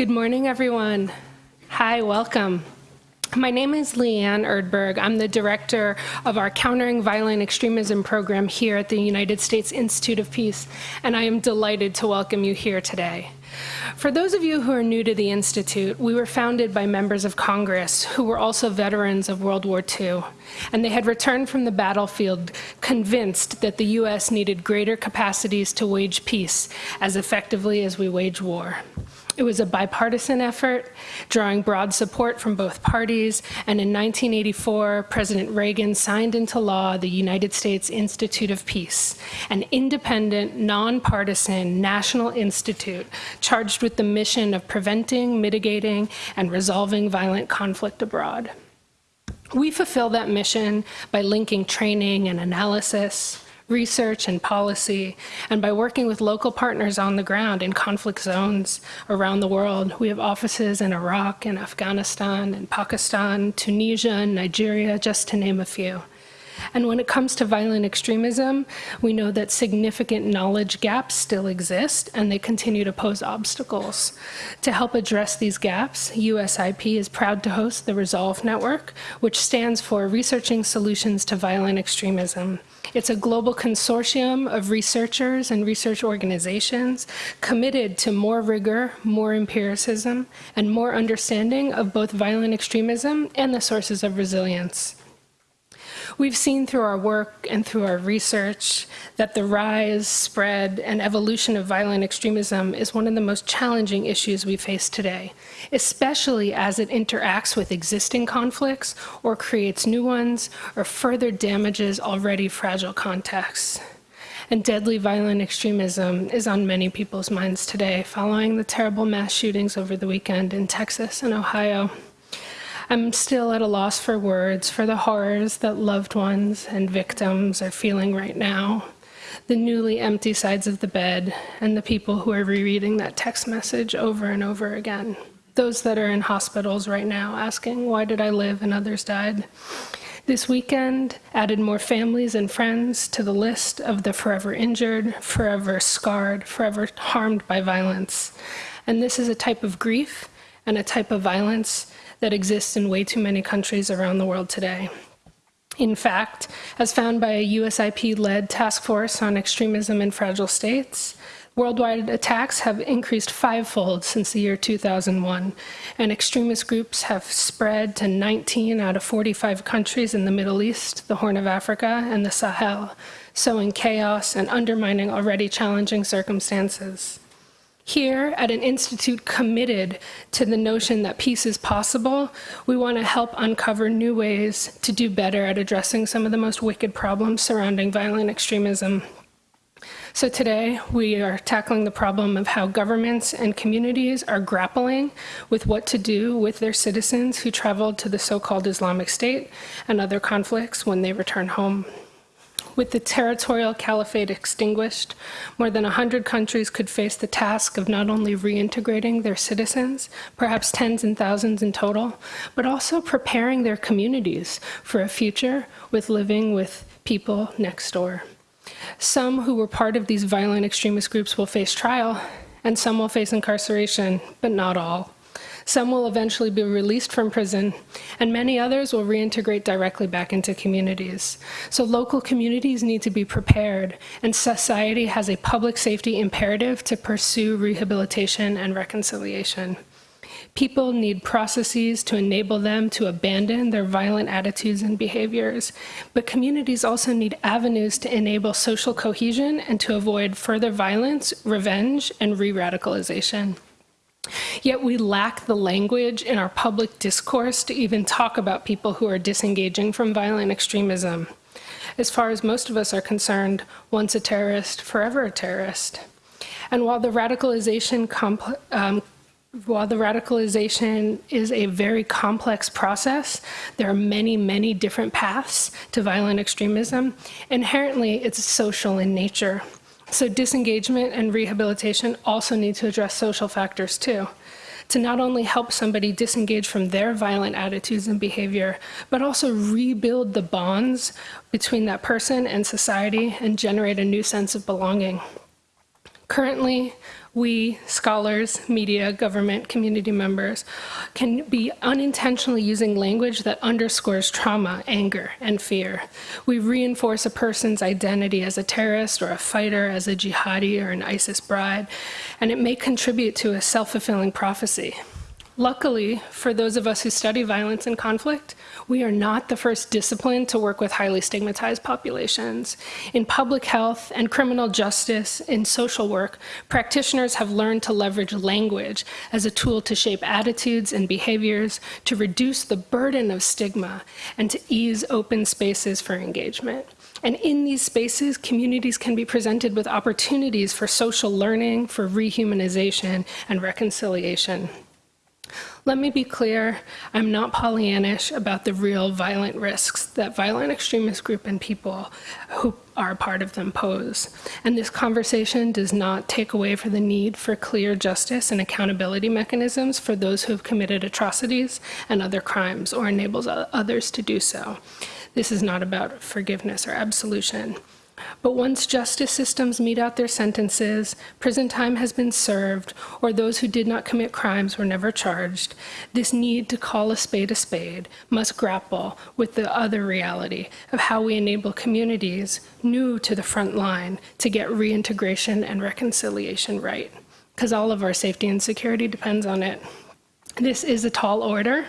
Good morning, everyone. Hi, welcome. My name is Leanne Erdberg. I'm the director of our Countering Violent Extremism program here at the United States Institute of Peace, and I am delighted to welcome you here today. For those of you who are new to the Institute, we were founded by members of Congress who were also veterans of World War II, and they had returned from the battlefield convinced that the U.S. needed greater capacities to wage peace as effectively as we wage war. It was a bipartisan effort, drawing broad support from both parties, and in 1984, President Reagan signed into law the United States Institute of Peace, an independent, nonpartisan national institute charged with the mission of preventing, mitigating, and resolving violent conflict abroad. We fulfill that mission by linking training and analysis, research and policy, and by working with local partners on the ground in conflict zones around the world. We have offices in Iraq and Afghanistan and Pakistan, Tunisia and Nigeria, just to name a few. And when it comes to violent extremism, we know that significant knowledge gaps still exist and they continue to pose obstacles. To help address these gaps, USIP is proud to host the Resolve Network, which stands for Researching Solutions to Violent Extremism. It's a global consortium of researchers and research organizations committed to more rigor, more empiricism, and more understanding of both violent extremism and the sources of resilience. We've seen through our work and through our research that the rise, spread, and evolution of violent extremism is one of the most challenging issues we face today, especially as it interacts with existing conflicts or creates new ones or further damages already fragile contexts and deadly violent extremism is on many people's minds today following the terrible mass shootings over the weekend in Texas and Ohio. I'm still at a loss for words for the horrors that loved ones and victims are feeling right now. The newly empty sides of the bed and the people who are rereading that text message over and over again. Those that are in hospitals right now asking, why did I live and others died? This weekend added more families and friends to the list of the forever injured, forever scarred, forever harmed by violence. And this is a type of grief and a type of violence that exists in way too many countries around the world today. In fact, as found by a USIP-led task force on extremism in fragile states, worldwide attacks have increased fivefold since the year 2001, and extremist groups have spread to 19 out of 45 countries in the Middle East, the Horn of Africa, and the Sahel, sowing chaos and undermining already challenging circumstances. Here, at an institute committed to the notion that peace is possible, we want to help uncover new ways to do better at addressing some of the most wicked problems surrounding violent extremism. So today, we are tackling the problem of how governments and communities are grappling with what to do with their citizens who traveled to the so-called Islamic State and other conflicts when they return home. With the territorial caliphate extinguished, more than 100 countries could face the task of not only reintegrating their citizens, perhaps tens and thousands in total, but also preparing their communities for a future with living with people next door. Some who were part of these violent extremist groups will face trial, and some will face incarceration, but not all. Some will eventually be released from prison, and many others will reintegrate directly back into communities. So local communities need to be prepared, and society has a public safety imperative to pursue rehabilitation and reconciliation. People need processes to enable them to abandon their violent attitudes and behaviors, but communities also need avenues to enable social cohesion and to avoid further violence, revenge, and re-radicalization. Yet we lack the language in our public discourse to even talk about people who are disengaging from violent extremism. As far as most of us are concerned, once a terrorist, forever a terrorist. And while the radicalization um, while the radicalization is a very complex process, there are many, many different paths to violent extremism. Inherently, it's social in nature. So disengagement and rehabilitation also need to address social factors too to not only help somebody disengage from their violent attitudes and behavior, but also rebuild the bonds between that person and society and generate a new sense of belonging. Currently, we, scholars, media, government, community members, can be unintentionally using language that underscores trauma, anger, and fear. We reinforce a person's identity as a terrorist or a fighter, as a jihadi or an ISIS bride, and it may contribute to a self-fulfilling prophecy. Luckily, for those of us who study violence and conflict, we are not the first discipline to work with highly stigmatized populations. In public health and criminal justice, in social work, practitioners have learned to leverage language as a tool to shape attitudes and behaviors, to reduce the burden of stigma, and to ease open spaces for engagement. And in these spaces, communities can be presented with opportunities for social learning, for rehumanization, and reconciliation. Let me be clear, I'm not Pollyannish about the real violent risks that violent extremist group and people who are part of them pose. And this conversation does not take away from the need for clear justice and accountability mechanisms for those who have committed atrocities and other crimes or enables others to do so. This is not about forgiveness or absolution. But once justice systems mete out their sentences, prison time has been served, or those who did not commit crimes were never charged, this need to call a spade a spade must grapple with the other reality of how we enable communities new to the front line to get reintegration and reconciliation right, because all of our safety and security depends on it. This is a tall order,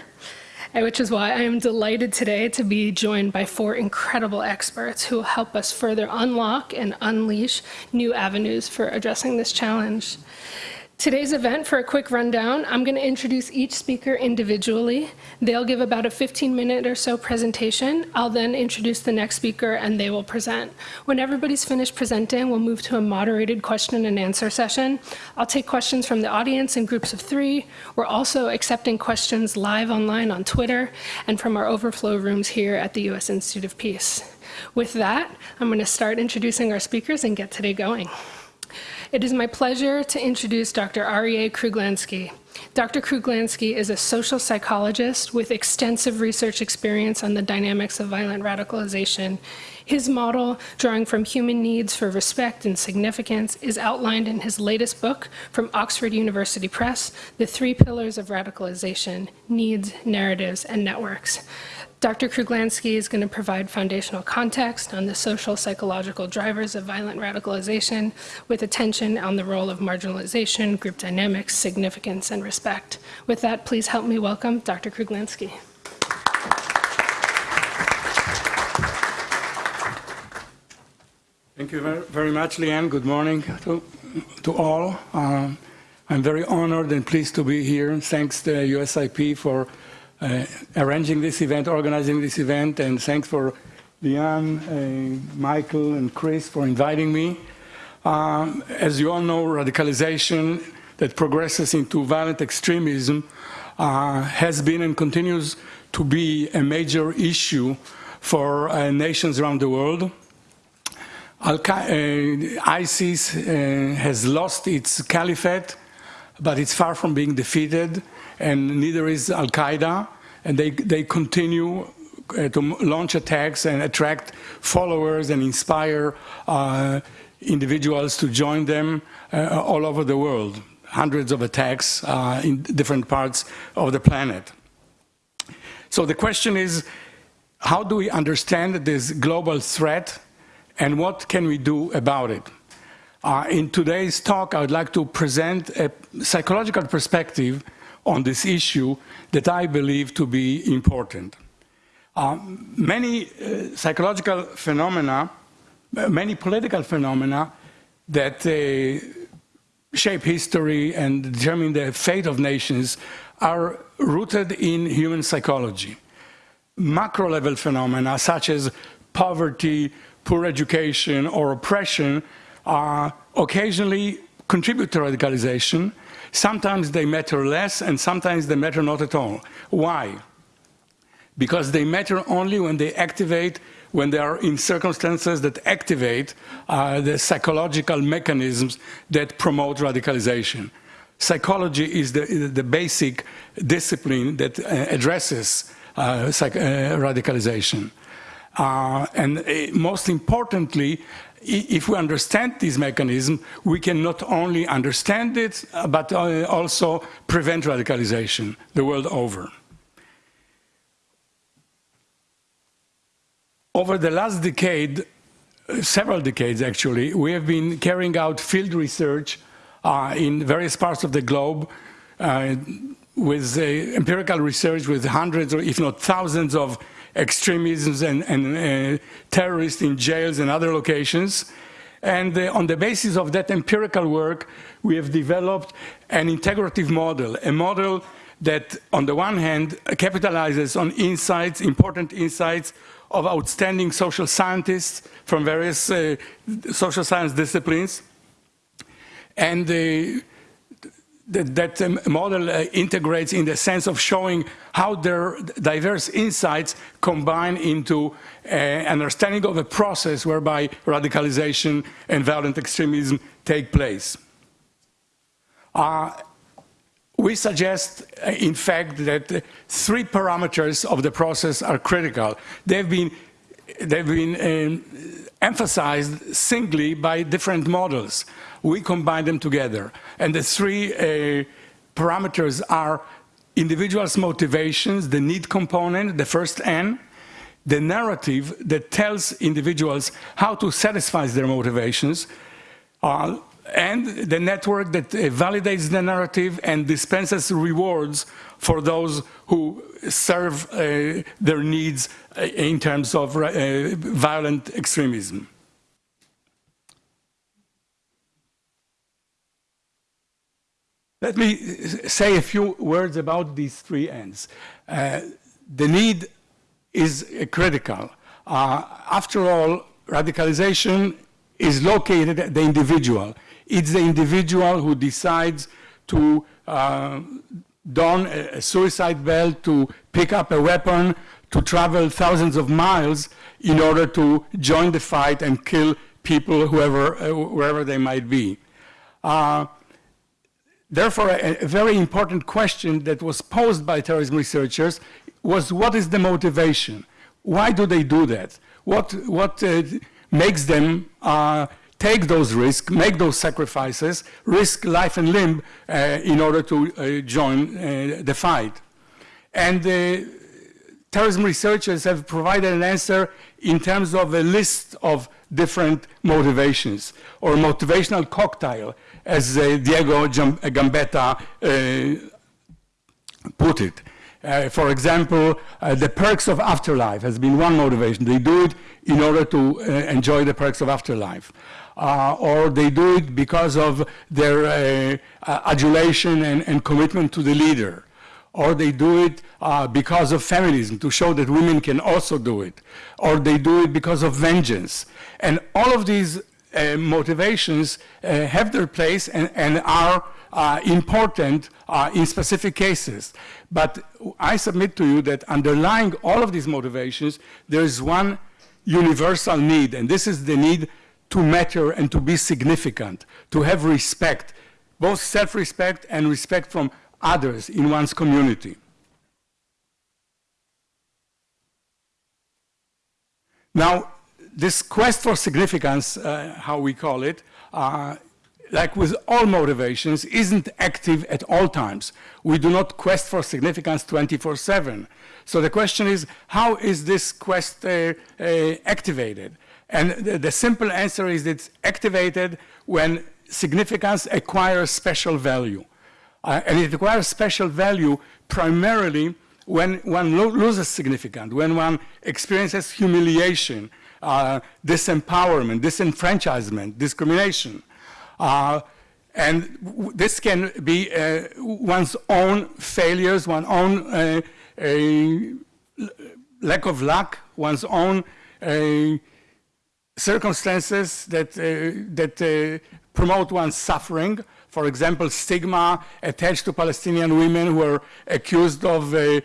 which is why I am delighted today to be joined by four incredible experts who will help us further unlock and unleash new avenues for addressing this challenge. Today's event, for a quick rundown, I'm going to introduce each speaker individually. They'll give about a 15 minute or so presentation. I'll then introduce the next speaker and they will present. When everybody's finished presenting, we'll move to a moderated question and answer session. I'll take questions from the audience in groups of three. We're also accepting questions live online on Twitter and from our overflow rooms here at the U.S. Institute of Peace. With that, I'm going to start introducing our speakers and get today going. It is my pleasure to introduce Dr. Aryeh Kruglanski. Dr. Kruglanski is a social psychologist with extensive research experience on the dynamics of violent radicalization. His model, drawing from human needs for respect and significance, is outlined in his latest book from Oxford University Press, The Three Pillars of Radicalization, Needs, Narratives, and Networks. Dr. Kruglanski is going to provide foundational context on the social psychological drivers of violent radicalization with attention on the role of marginalization, group dynamics, significance, and respect. With that, please help me welcome Dr. Kruglanski. Thank you very, very much, Leanne. Good morning to, to all. Um, I'm very honored and pleased to be here. Thanks to USIP for uh, arranging this event, organizing this event, and thanks for Leanne, uh, Michael, and Chris for inviting me. Um, as you all know, radicalization that progresses into violent extremism uh, has been and continues to be a major issue for uh, nations around the world. Uh, ISIS uh, has lost its caliphate, but it's far from being defeated and neither is Al-Qaeda, and they, they continue uh, to launch attacks and attract followers and inspire uh, individuals to join them uh, all over the world. Hundreds of attacks uh, in different parts of the planet. So the question is, how do we understand this global threat and what can we do about it? Uh, in today's talk, I would like to present a psychological perspective on this issue that I believe to be important. Uh, many uh, psychological phenomena, uh, many political phenomena that uh, shape history and determine the fate of nations are rooted in human psychology. Macro level phenomena such as poverty, poor education, or oppression occasionally contribute to radicalization, Sometimes they matter less and sometimes they matter not at all. Why? Because they matter only when they activate, when they are in circumstances that activate uh, the psychological mechanisms that promote radicalization. Psychology is the, the basic discipline that uh, addresses uh, uh radicalization. Uh, and uh, most importantly, if we understand this mechanism, we can not only understand it, uh, but uh, also prevent radicalization the world over. Over the last decade, uh, several decades actually, we have been carrying out field research uh, in various parts of the globe uh, with uh, empirical research with hundreds or if not thousands of extremisms and, and uh, terrorists in jails and other locations. And uh, on the basis of that empirical work, we have developed an integrative model, a model that on the one hand capitalizes on insights, important insights of outstanding social scientists from various uh, social science disciplines. And uh, that, that um, model uh, integrates in the sense of showing how their diverse insights combine into uh, understanding of a process whereby radicalization and violent extremism take place. Uh, we suggest, uh, in fact, that three parameters of the process are critical. They've been, they've been um, emphasized singly by different models. We combine them together. And the three uh, parameters are individuals' motivations, the need component, the first N, the narrative that tells individuals how to satisfy their motivations, uh, and the network that uh, validates the narrative and dispenses rewards for those who serve uh, their needs uh, in terms of uh, violent extremism. Let me say a few words about these three Ns. Uh, the need is critical. Uh, after all, radicalization is located at the individual. It's the individual who decides to uh, don a suicide belt, to pick up a weapon, to travel thousands of miles in order to join the fight and kill people whoever, uh, wherever they might be. Uh, therefore, a, a, very important question that was posed by terrorism researchers was what is the motivation? Why do they do that? What, what uh, makes them uh, take those risks, make those sacrifices, risk life and limb uh, in order to uh, join uh, the fight. And terrorism researchers have provided an answer in terms of a list of different motivations or motivational cocktail, as uh, Diego Gambetta uh, put it. Uh, for example, the perks of afterlife has been one motivation. They do it in order to enjoy the perks of afterlife uh, or they do it because of their uh, uh, adulation and, and, commitment to the leader, or they do it uh, because of feminism to show that women can also do it, or they do it because of vengeance. And all of these uh, motivations uh, have their place and, and are important in specific cases. But I submit to you that underlying all of these motivations, there is one universal need, and this is the need to matter and to be significant, to have respect, both self-respect and respect from others in one's community. Now, this quest for significance, uh, how we call it, uh, like with all motivations, isn't active at all times. We do not quest for significance 24-7. So the question is, how is this quest uh, uh activated? And the, the simple answer is it's activated when significance acquires special value. Uh, and it acquires special value primarily when one lo loses significance, when one experiences humiliation, uh, disempowerment, disenfranchisement, discrimination. Uh, and this can be uh, one's own failures, one's own uh, lack of luck, one's own circumstances that, uh, that uh, promote one's suffering. For example, stigma attached to Palestinian women who are accused of uh, uh,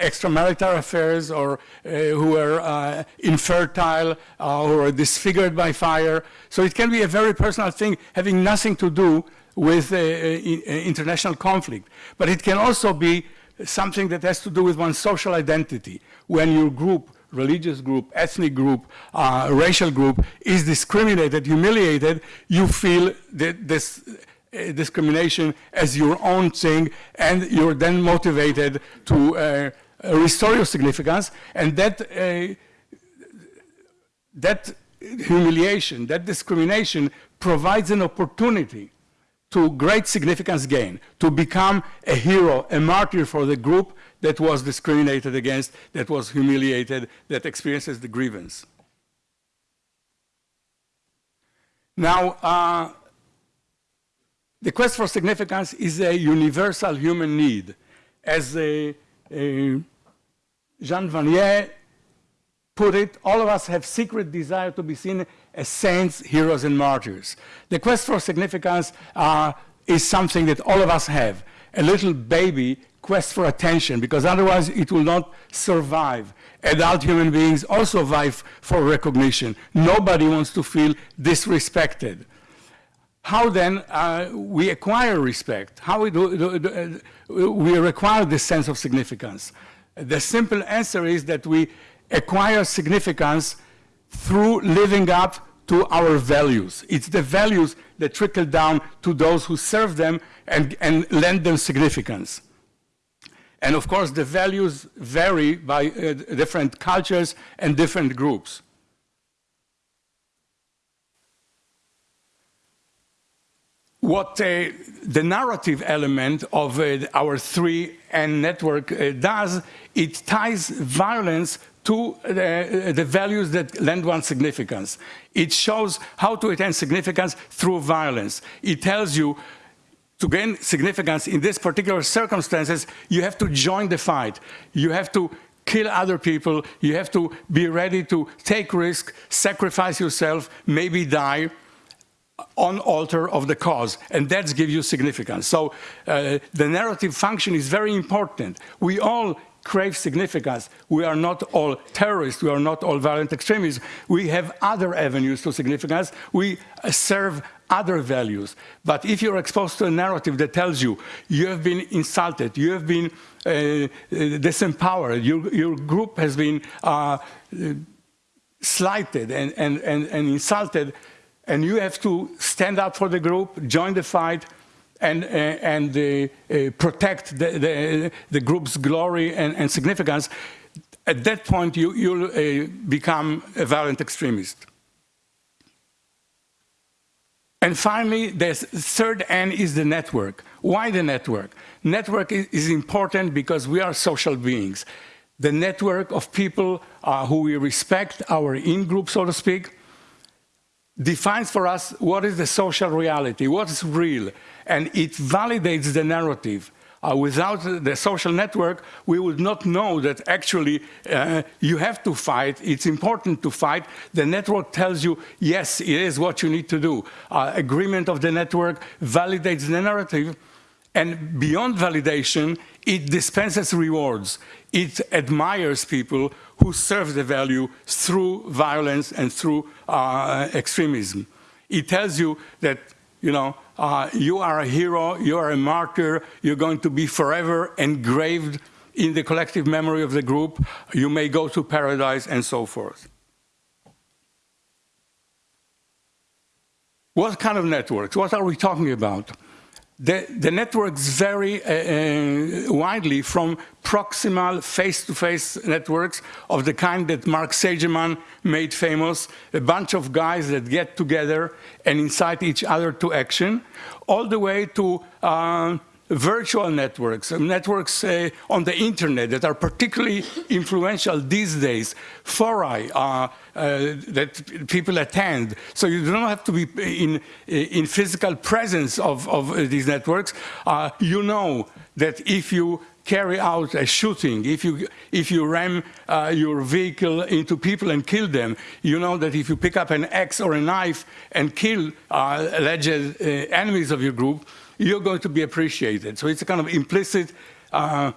extramarital affairs or uh, who are uh, infertile or disfigured by fire. So it can be a very personal thing having nothing to do with international conflict. But it can also be something that has to do with one's social identity. When your group religious group, ethnic group, uh, racial group is discriminated, humiliated, you feel this uh, discrimination as your own thing, and you're then motivated to uh, restore your significance, and that uh, that humiliation, that discrimination provides an opportunity to great significance gain, to become a hero, a martyr for the group that was discriminated against, that was humiliated, that experiences the grievance. Now, uh, the quest for significance is a universal human need. As a, a Jean Vanier put it, all of us have secret desire to be seen as saints, heroes, and martyrs. The quest for significance uh, is something that all of us have. A little baby quests for attention because otherwise it will not survive. Adult human beings also vive for recognition. Nobody wants to feel disrespected. How then uh, we acquire respect? How we, do, do, do, uh, we acquire this sense of significance? The simple answer is that we acquire significance through living up to our values. It's the values that trickle down to those who serve them and, and lend them significance. And of course, the values vary by uh, different cultures and different groups. What uh, the narrative element of uh, our 3N network uh, does, it ties violence to the, the, values that lend one significance. It shows how to attain significance through violence. It tells you to gain significance in these particular circumstances, you have to join the fight. You have to kill other people. You have to be ready to take risk, sacrifice yourself, maybe die on altar of the cause, and that's give you significance. So uh, the narrative function is very important. We all crave significance. We are not all terrorists, we are not all violent extremists. We have other avenues to significance. We serve other values. But if you're exposed to a narrative that tells you you have been insulted, you have been uh, uh disempowered, your, your, group has been uh, slighted and, and, and, and insulted, and you have to stand up for the group, join the fight, and, uh, and uh, protect the, the, the, group's glory and, and, significance, at that point you, you'll uh, become a violent extremist. And finally, the third N is the network. Why the network? Network is important because we are social beings. The network of people uh, who we respect, our in-group, so to speak, defines for us what is the social reality, what is real, and it validates the narrative. Uh, without the social network, we would not know that actually uh, you have to fight, it's important to fight. The network tells you, yes, it is what you need to do. Uh, agreement of the network validates the narrative, and beyond validation, it dispenses rewards. It admires people who serve the value through violence and through uh, extremism. It tells you that, you know, uh, you are a hero, you are a martyr, you're going to be forever engraved in the collective memory of the group, you may go to paradise and so forth. What kind of networks? What are we talking about? The, the networks vary uh, uh, widely from proximal face-to-face -face networks of the kind that Mark Sageman made famous, a bunch of guys that get together and incite each other to action, all the way to uh, virtual networks, networks uh, on the internet that are particularly influential these days, fora uh, uh, that people attend. So you don't have to be in, in physical presence of, of these networks. Uh, you know that if you carry out a shooting, if you, if you ram uh, your vehicle into people and kill them, you know that if you pick up an axe or a knife and kill uh, alleged uh, enemies of your group, you're going to be appreciated. So it's a kind of implicit uh,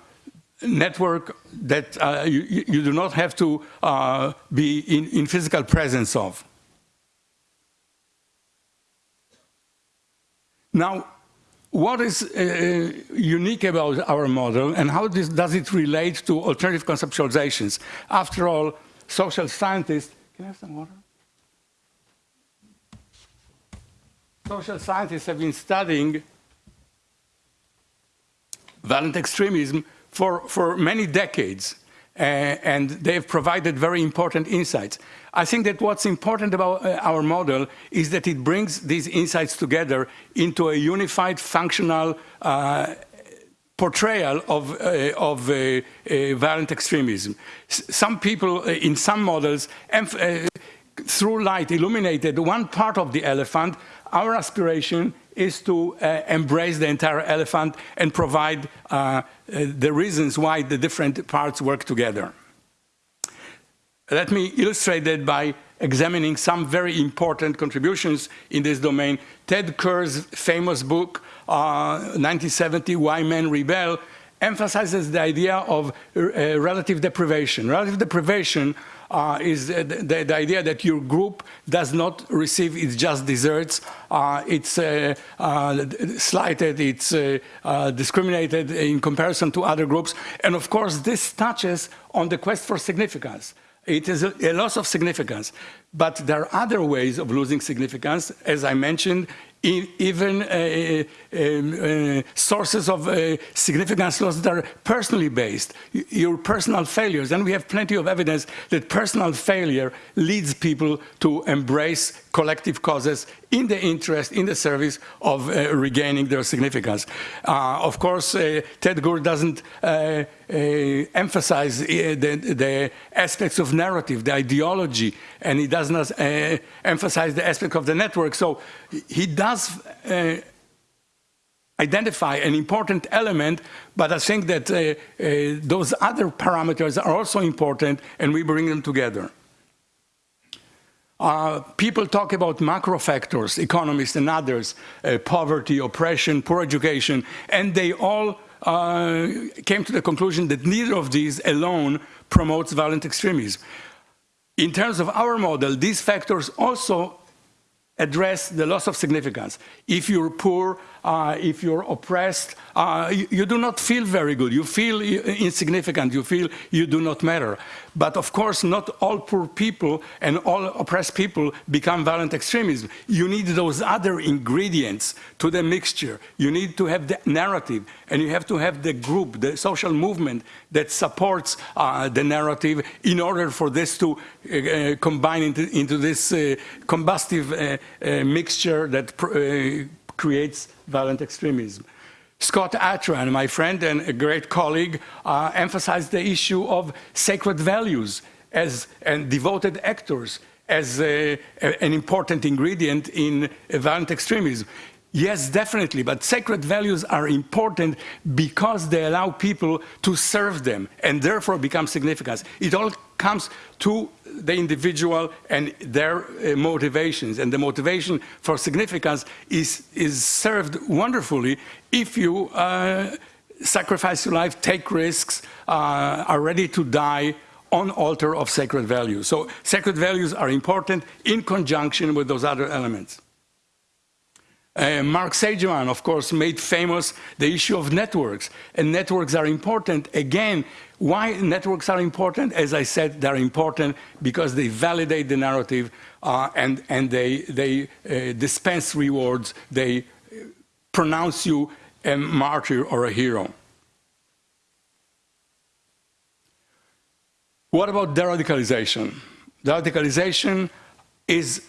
network that uh, you, you, do not have to uh, be in, in, physical presence of. Now, what is uh, unique about our model and how this, does it relate to alternative conceptualizations? After all, social scientists, can I have some water? Social scientists have been studying violent extremism for, for many decades. Uh, and they have provided very important insights. I think that what's important about uh, our model is that it brings these insights together into a unified, functional uh, portrayal of, uh, of uh, uh, violent extremism. S some people in some models, through light, illuminated one part of the elephant. Our aspiration is to uh, embrace the entire elephant and provide uh, uh, the reasons why the different parts work together. Let me illustrate that by examining some very important contributions in this domain. Ted Gurr's famous book, uh, 1970, Why Men Rebel, emphasizes the idea of uh, relative deprivation. Relative deprivation uh, is the, the, the, idea that your group does not receive its just desserts, uh, it's uh, uh slighted, it's uh, uh, discriminated in comparison to other groups. And of course, this touches on the quest for significance. It is a, a loss of significance. But there are other ways of losing significance. As I mentioned, even uh, um, uh, sources of uh, significance loss that are personally based, your personal failures. And we have plenty of evidence that personal failure leads people to embrace collective causes in the interest, in the service of uh, regaining their significance. Uh, of course, uh, Ted Gurr doesn't emphasize the, the, aspects of narrative, the ideology, and he does not emphasize the aspect of the network. So he does uh, identify an important element, but I think that uh, uh, those other parameters are also important and we bring them together. Uh, people talk about macro factors, economists and others, uh, poverty, oppression, poor education, and they all uh, came to the conclusion that neither of these alone promotes violent extremism. In terms of our model, these factors also address the loss of significance. If you're poor, uh, if you're oppressed, uh, you, you, do not feel very good. You feel insignificant. You feel you do not matter. But of course, not all poor people and all oppressed people become violent extremism. You need those other ingredients to the mixture. You need to have the narrative, and you have to have the group, the social movement that supports uh, the narrative in order for this to uh, combine into, into this uh, combustive uh, uh, mixture that creates violent extremism. Scott Atran, my friend and a great colleague, uh, emphasized the issue of sacred values as, and devoted actors as a, a, an important ingredient in violent extremism. Yes, definitely, but sacred values are important because they allow people to serve them and therefore become significant. It all comes to the individual and their uh, motivations. And the motivation for significance is, is served wonderfully if you uh, sacrifice your life, take risks, uh, are ready to die on altar of sacred values. So sacred values are important in conjunction with those other elements. Uh, Mark Sageman, of course, made famous the issue of networks. And networks are important, again, why networks are important? As I said, they're important because they validate the narrative uh, and, and they, they uh, dispense rewards. They pronounce you a martyr or a hero. What about deradicalization? Deradicalization is,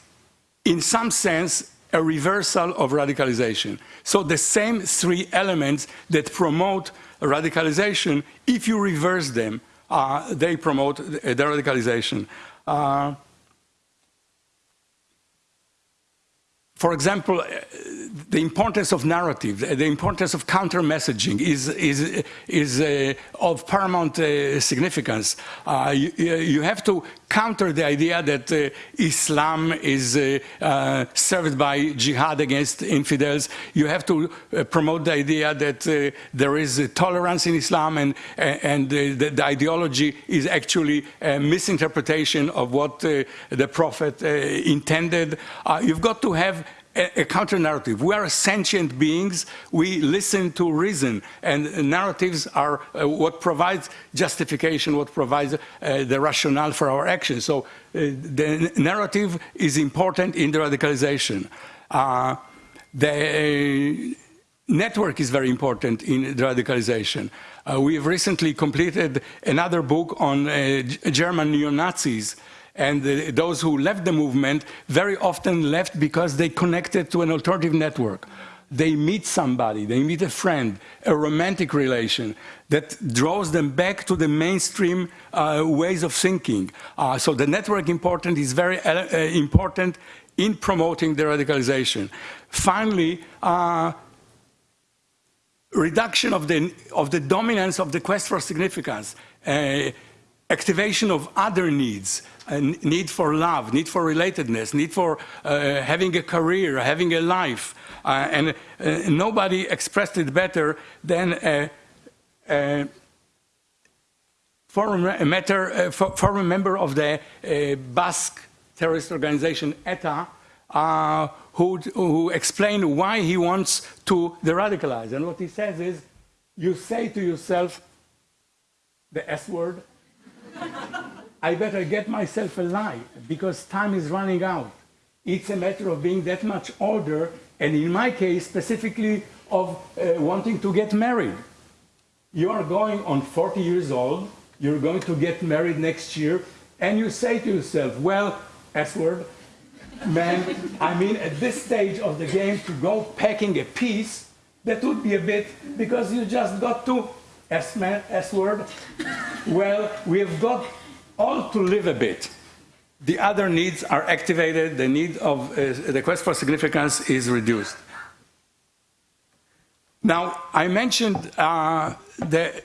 in some sense, a reversal of radicalization. So the same three elements that promote radicalization, if you reverse them, uh, they promote the radicalization. Uh, for example, the importance of narrative, the importance of counter messaging is, is, is uh, of paramount uh, significance. Uh, you, you, have to counter the idea that uh, Islam is uh, uh, served by jihad against infidels. You have to promote the idea that there is tolerance in Islam and, and the, the, ideology is actually a misinterpretation of what the Prophet intended. you've got to have a, a counter narrative. We are sentient beings. We listen to reason, and narratives are uh, what provides justification, what provides uh, the rationale for our actions. So uh, the narrative is important in the radicalization. Uh, the network is very important in the radicalization. Uh, we have recently completed another book on uh, German neo-Nazis and uh, those who left the movement very often left because they connected to an alternative network. They meet somebody, they meet a friend, a romantic relation that draws them back to the mainstream uh, ways of thinking. Uh, so the network important is very uh, uh, important in promoting the radicalization. Finally, uh, reduction of the, of the dominance of the quest for significance activation of other needs, need for love, need for relatedness, need for uh, having a career, having a life. Uh, and uh, nobody expressed it better than a, a former member of the uh, Basque terrorist organization ETA, uh, who, who explained why he wants to de-radicalize. And what he says is, you say to yourself the S word, I better get myself alive because time is running out. It's a matter of being that much older, and in my case, specifically of uh, wanting to get married. You are going on 40 years old, you're going to get married next year, and you say to yourself, well, S word, man, I mean, at this stage of the game, to go packing a piece, that would be a bit, because you just got to S, man, S word? well, we have got all to live a bit. The other needs are activated, the need of uh, the quest for significance is reduced. Now, I mentioned uh, the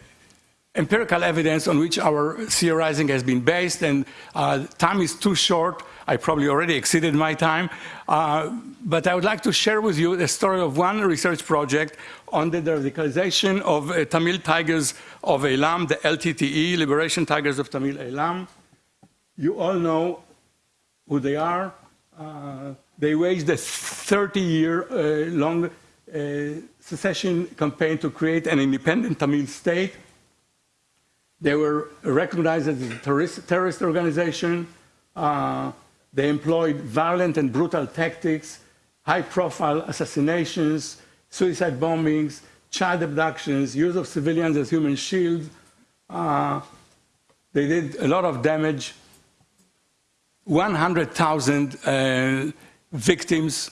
empirical evidence on which our theorizing has been based, and uh, time is too short. I probably already exceeded my time, uh, but I would like to share with you the story of one research project on the radicalization of uh, Tamil Tigers of Eelam, the LTTE, Liberation Tigers of Tamil Eelam. You all know who they are. Uh, they waged a 30-year-long uh, uh, secession campaign to create an independent Tamil state. They were recognized as a terrorist, terrorist organization. Uh, they employed violent and brutal tactics, high-profile assassinations, suicide bombings, child abductions, use of civilians as human shields. Uh, they did a lot of damage. 100,000 uh, victims,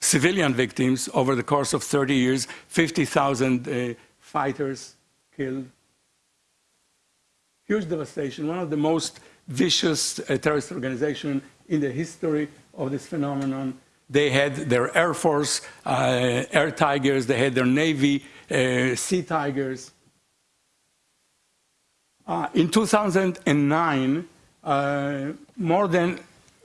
civilian victims, over the course of 30 years, 50,000 uh, fighters killed. Huge devastation, one of the most vicious uh, terrorist organizations in the history of this phenomenon. They had their Air Force uh, Air Tigers, they had their Navy uh, Sea Tigers. Uh, in 2009, uh, more than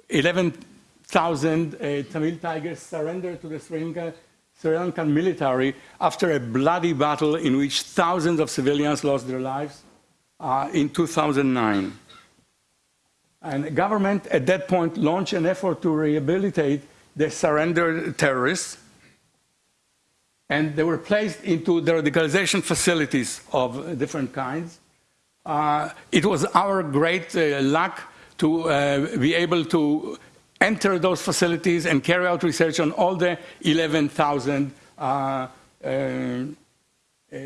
11,000 uh, Tamil Tigers surrendered to the Sri, Lanka, Sri Lankan military after a bloody battle in which thousands of civilians lost their lives uh, in 2009. And the government at that point launched an effort to rehabilitate the surrendered terrorists. And they were placed into the radicalization facilities of different kinds. Uh, it was our great uh, luck to uh, be able to enter those facilities and carry out research on all the 11,000 uh, uh, uh,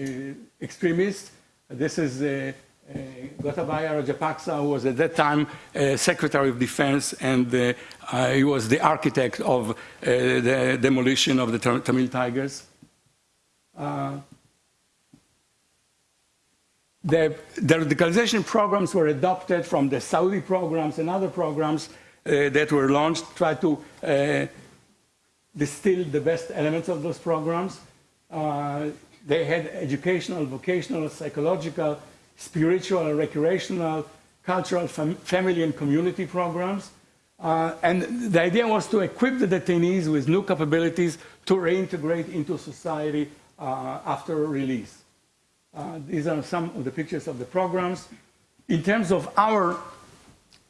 extremists. This is Gotabaya Rajapaksa, was at that time uh, Secretary of Defense, and uh, uh, he was the architect of uh, the demolition of the Tamil Tigers. Uh, the, the, radicalization programs were adopted from the Saudi programs and other programs that were launched, try to distill the best elements of those programs. they had educational, vocational, psychological, spiritual and recreational, cultural, fam family and community programs. Uh, and the idea was to equip the detainees with new capabilities to reintegrate into society uh, after release. Uh, these are some of the pictures of the programs. In terms of our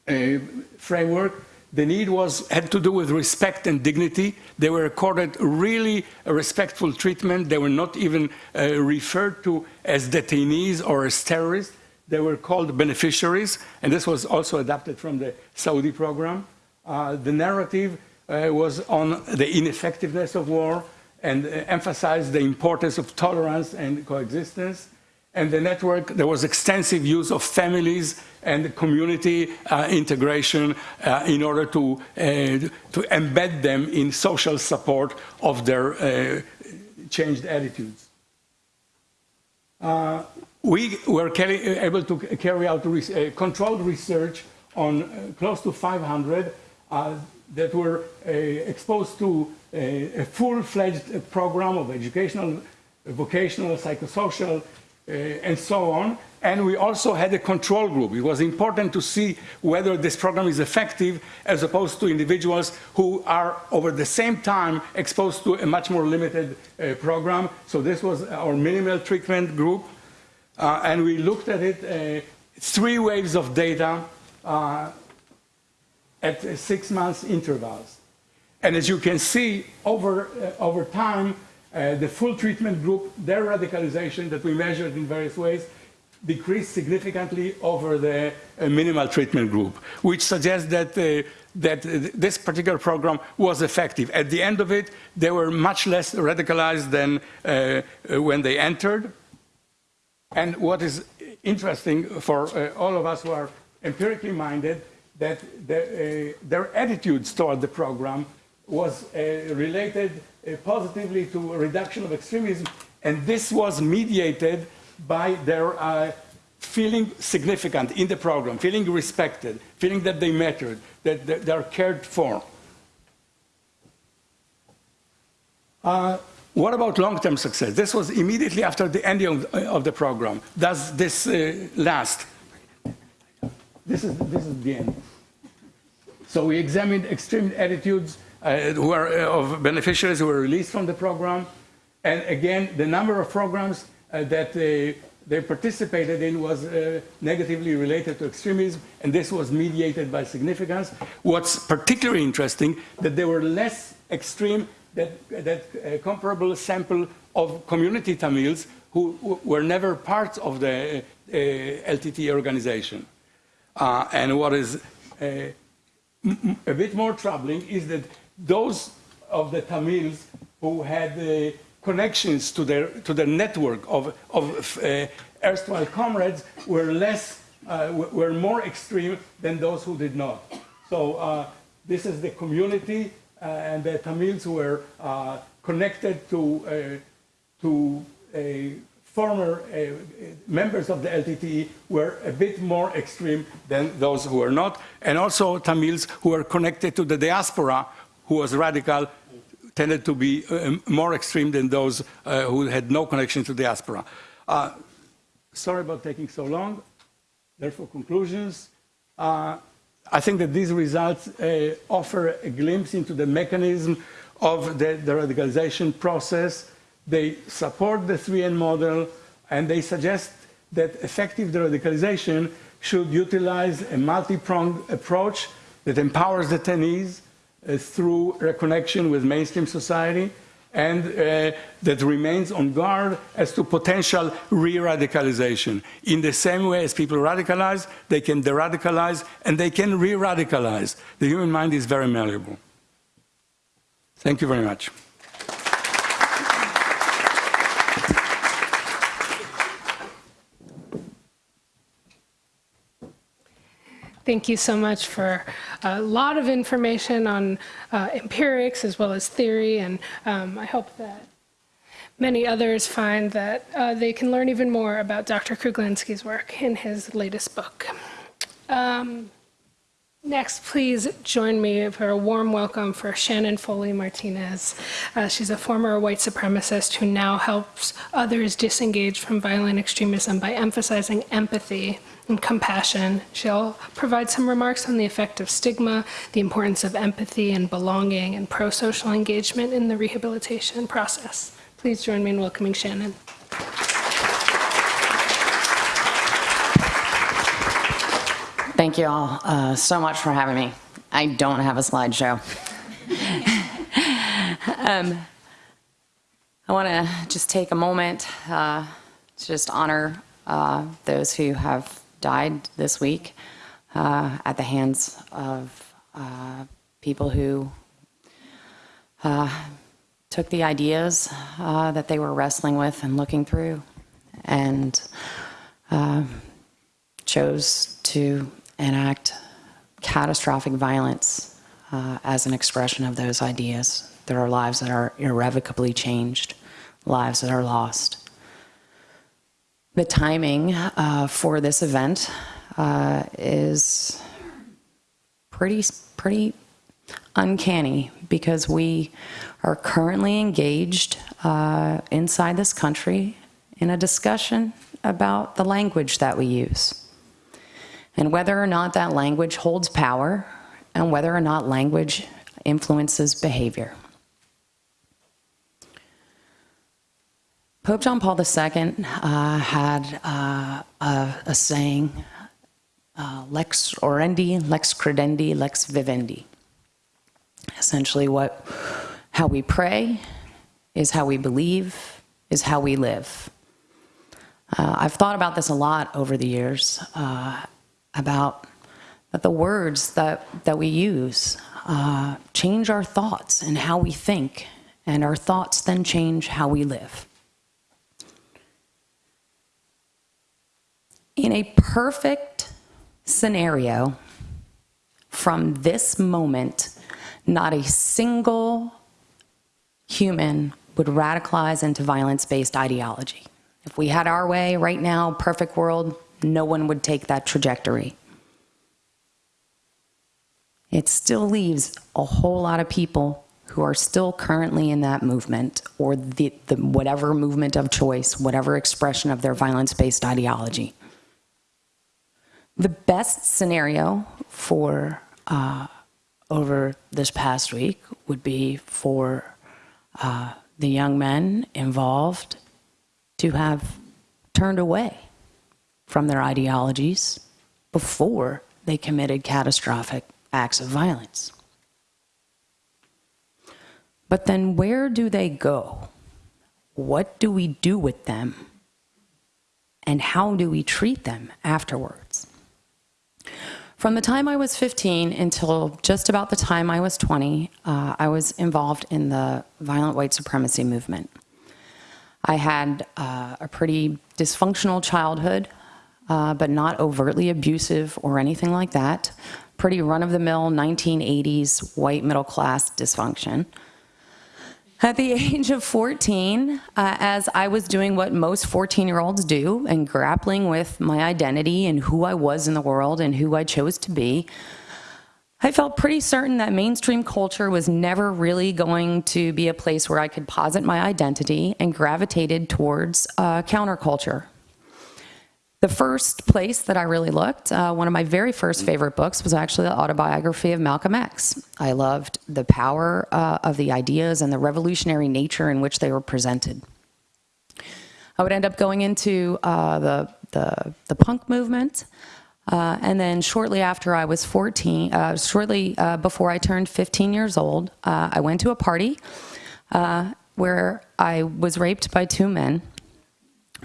uh, framework, The need was had to do with respect and dignity. They were accorded really respectful treatment. They were not even uh, referred to as detainees or as terrorists. They were called beneficiaries, and this was also adapted from the Saudi program. Uh, the narrative uh, was on the ineffectiveness of war and uh, emphasized the importance of tolerance and coexistence. And the network, there was extensive use of families and community uh, integration uh, in order to, uh, to embed them in social support of their uh, changed attitudes. Uh, we were able to carry out re controlled research on close to 500 that were exposed to a, a full-fledged program of educational, vocational, psychosocial, uh, and so on. And we also had a control group. It was important to see whether this program is effective as opposed to individuals who are over the same time exposed to a much more limited uh, program. So this was our minimal treatment group. Uh, and we looked at it, uh, three waves of data uh, at six months intervals. And as you can see, over, uh, over time, uh, the full treatment group, their radicalization that we measured in various ways, decreased significantly over the uh, minimal treatment group, which suggests that, uh, that this particular program was effective. At the end of it, they were much less radicalized than uh, when they entered. And what is interesting for uh, all of us who are empirically minded, that the, uh, their attitudes toward the program was uh, related uh, positively to a reduction of extremism, and this was mediated by their uh, feeling significant in the program, feeling respected, feeling that they mattered, that, that they are cared for. Uh, what about long-term success? This was immediately after the ending of, of the program. Does this uh, last? This is, this is the end. So we examined extreme attitudes who are uh, of beneficiaries who were released from the program. And again, the number of programs uh, that they, they participated in was uh, negatively related to extremism, and this was mediated by significance. What's particularly interesting, that they were less extreme that, that uh, comparable sample of community Tamils who, were never part of the uh, LTTE organization. and what is a bit more troubling is that those of the Tamils who had uh, connections to their, to their network of, of uh, erstwhile comrades were less, uh, were more extreme than those who did not. So uh, this is the community uh, and the Tamils who were uh, connected to, to former members of the LTTE were a bit more extreme than those who were not, and also Tamils who were connected to the diaspora who was radical tended to be uh, more extreme than those uh, who had no connection to diaspora. Uh, sorry about taking so long. Therefore, conclusions. Uh, I think that these results uh, offer a glimpse into the mechanism of the, the radicalization process. They support the 3N model, and they suggest that effective deradicalization should utilize a multi-pronged approach that empowers detainees, through reconnection with mainstream society and uh, that remains on guard as to potential re-radicalization. In the same way as people radicalize, they can de-radicalize and they can re-radicalize. The human mind is very malleable. Thank you very much. Thank you so much for a lot of information on uh, empirics as well as theory, and um, I hope that many others find that uh, they can learn even more about Dr. Kruglanski's work in his latest book. Um, Next, please join me for a warm welcome for Shannon Foley Martinez. Uh, she's a former white supremacist who now helps others disengage from violent extremism by emphasizing empathy and compassion. She'll provide some remarks on the effect of stigma, the importance of empathy and belonging, and pro-social engagement in the rehabilitation process. Please join me in welcoming Shannon. Thank you all uh, so much for having me. I don't have a slideshow. um, I want to just take a moment uh, to just honor uh, those who have died this week uh, at the hands of uh, people who uh, took the ideas uh, that they were wrestling with and looking through and chose to enact catastrophic violence uh, as an expression of those ideas. There are lives that are irrevocably changed, lives that are lost. The timing uh, for this event uh, is pretty, pretty uncanny because we are currently engaged uh, inside this country in a discussion about the language that we use and whether or not that language holds power and whether or not language influences behavior. Pope John Paul II uh, had uh, a, a, saying, uh, lex orandi, lex credendi, lex vivendi. Essentially what, how we pray is how we believe, is how we live. Uh, I've thought about this a lot over the years, uh, about that the words that, that we use uh, change our thoughts and how we think, and our thoughts then change how we live. In a perfect scenario, from this moment, not a single human would radicalize into violence-based ideology. If we had our way right now, perfect world, no one would take that trajectory. It still leaves a whole lot of people who are still currently in that movement or the, the whatever movement of choice, whatever expression of their violence-based ideology. The best scenario for uh, over this past week would be for uh, the young men involved to have turned away from their ideologies before they committed catastrophic acts of violence. But then where do they go? What do we do with them? And how do we treat them afterwards? From the time I was 15 until just about the time I was 20, uh, I was involved in the violent white supremacy movement. I had uh, a pretty dysfunctional childhood uh, but not overtly abusive or anything like that. Pretty run-of-the-mill 1980s white middle-class dysfunction. At the age of 14, uh, as I was doing what most 14-year-olds do and grappling with my identity and who I was in the world and who I chose to be, I felt pretty certain that mainstream culture was never really going to be a place where I could posit my identity and gravitated towards uh, counterculture, the first place that I really looked, uh, one of my very first favorite books was actually the autobiography of Malcolm X. I loved the power uh, of the ideas and the revolutionary nature in which they were presented. I would end up going into uh, the, the, the, punk movement, uh, and then shortly after I was 14, uh, shortly uh, before I turned 15 years old, I went to a party where I was raped by two men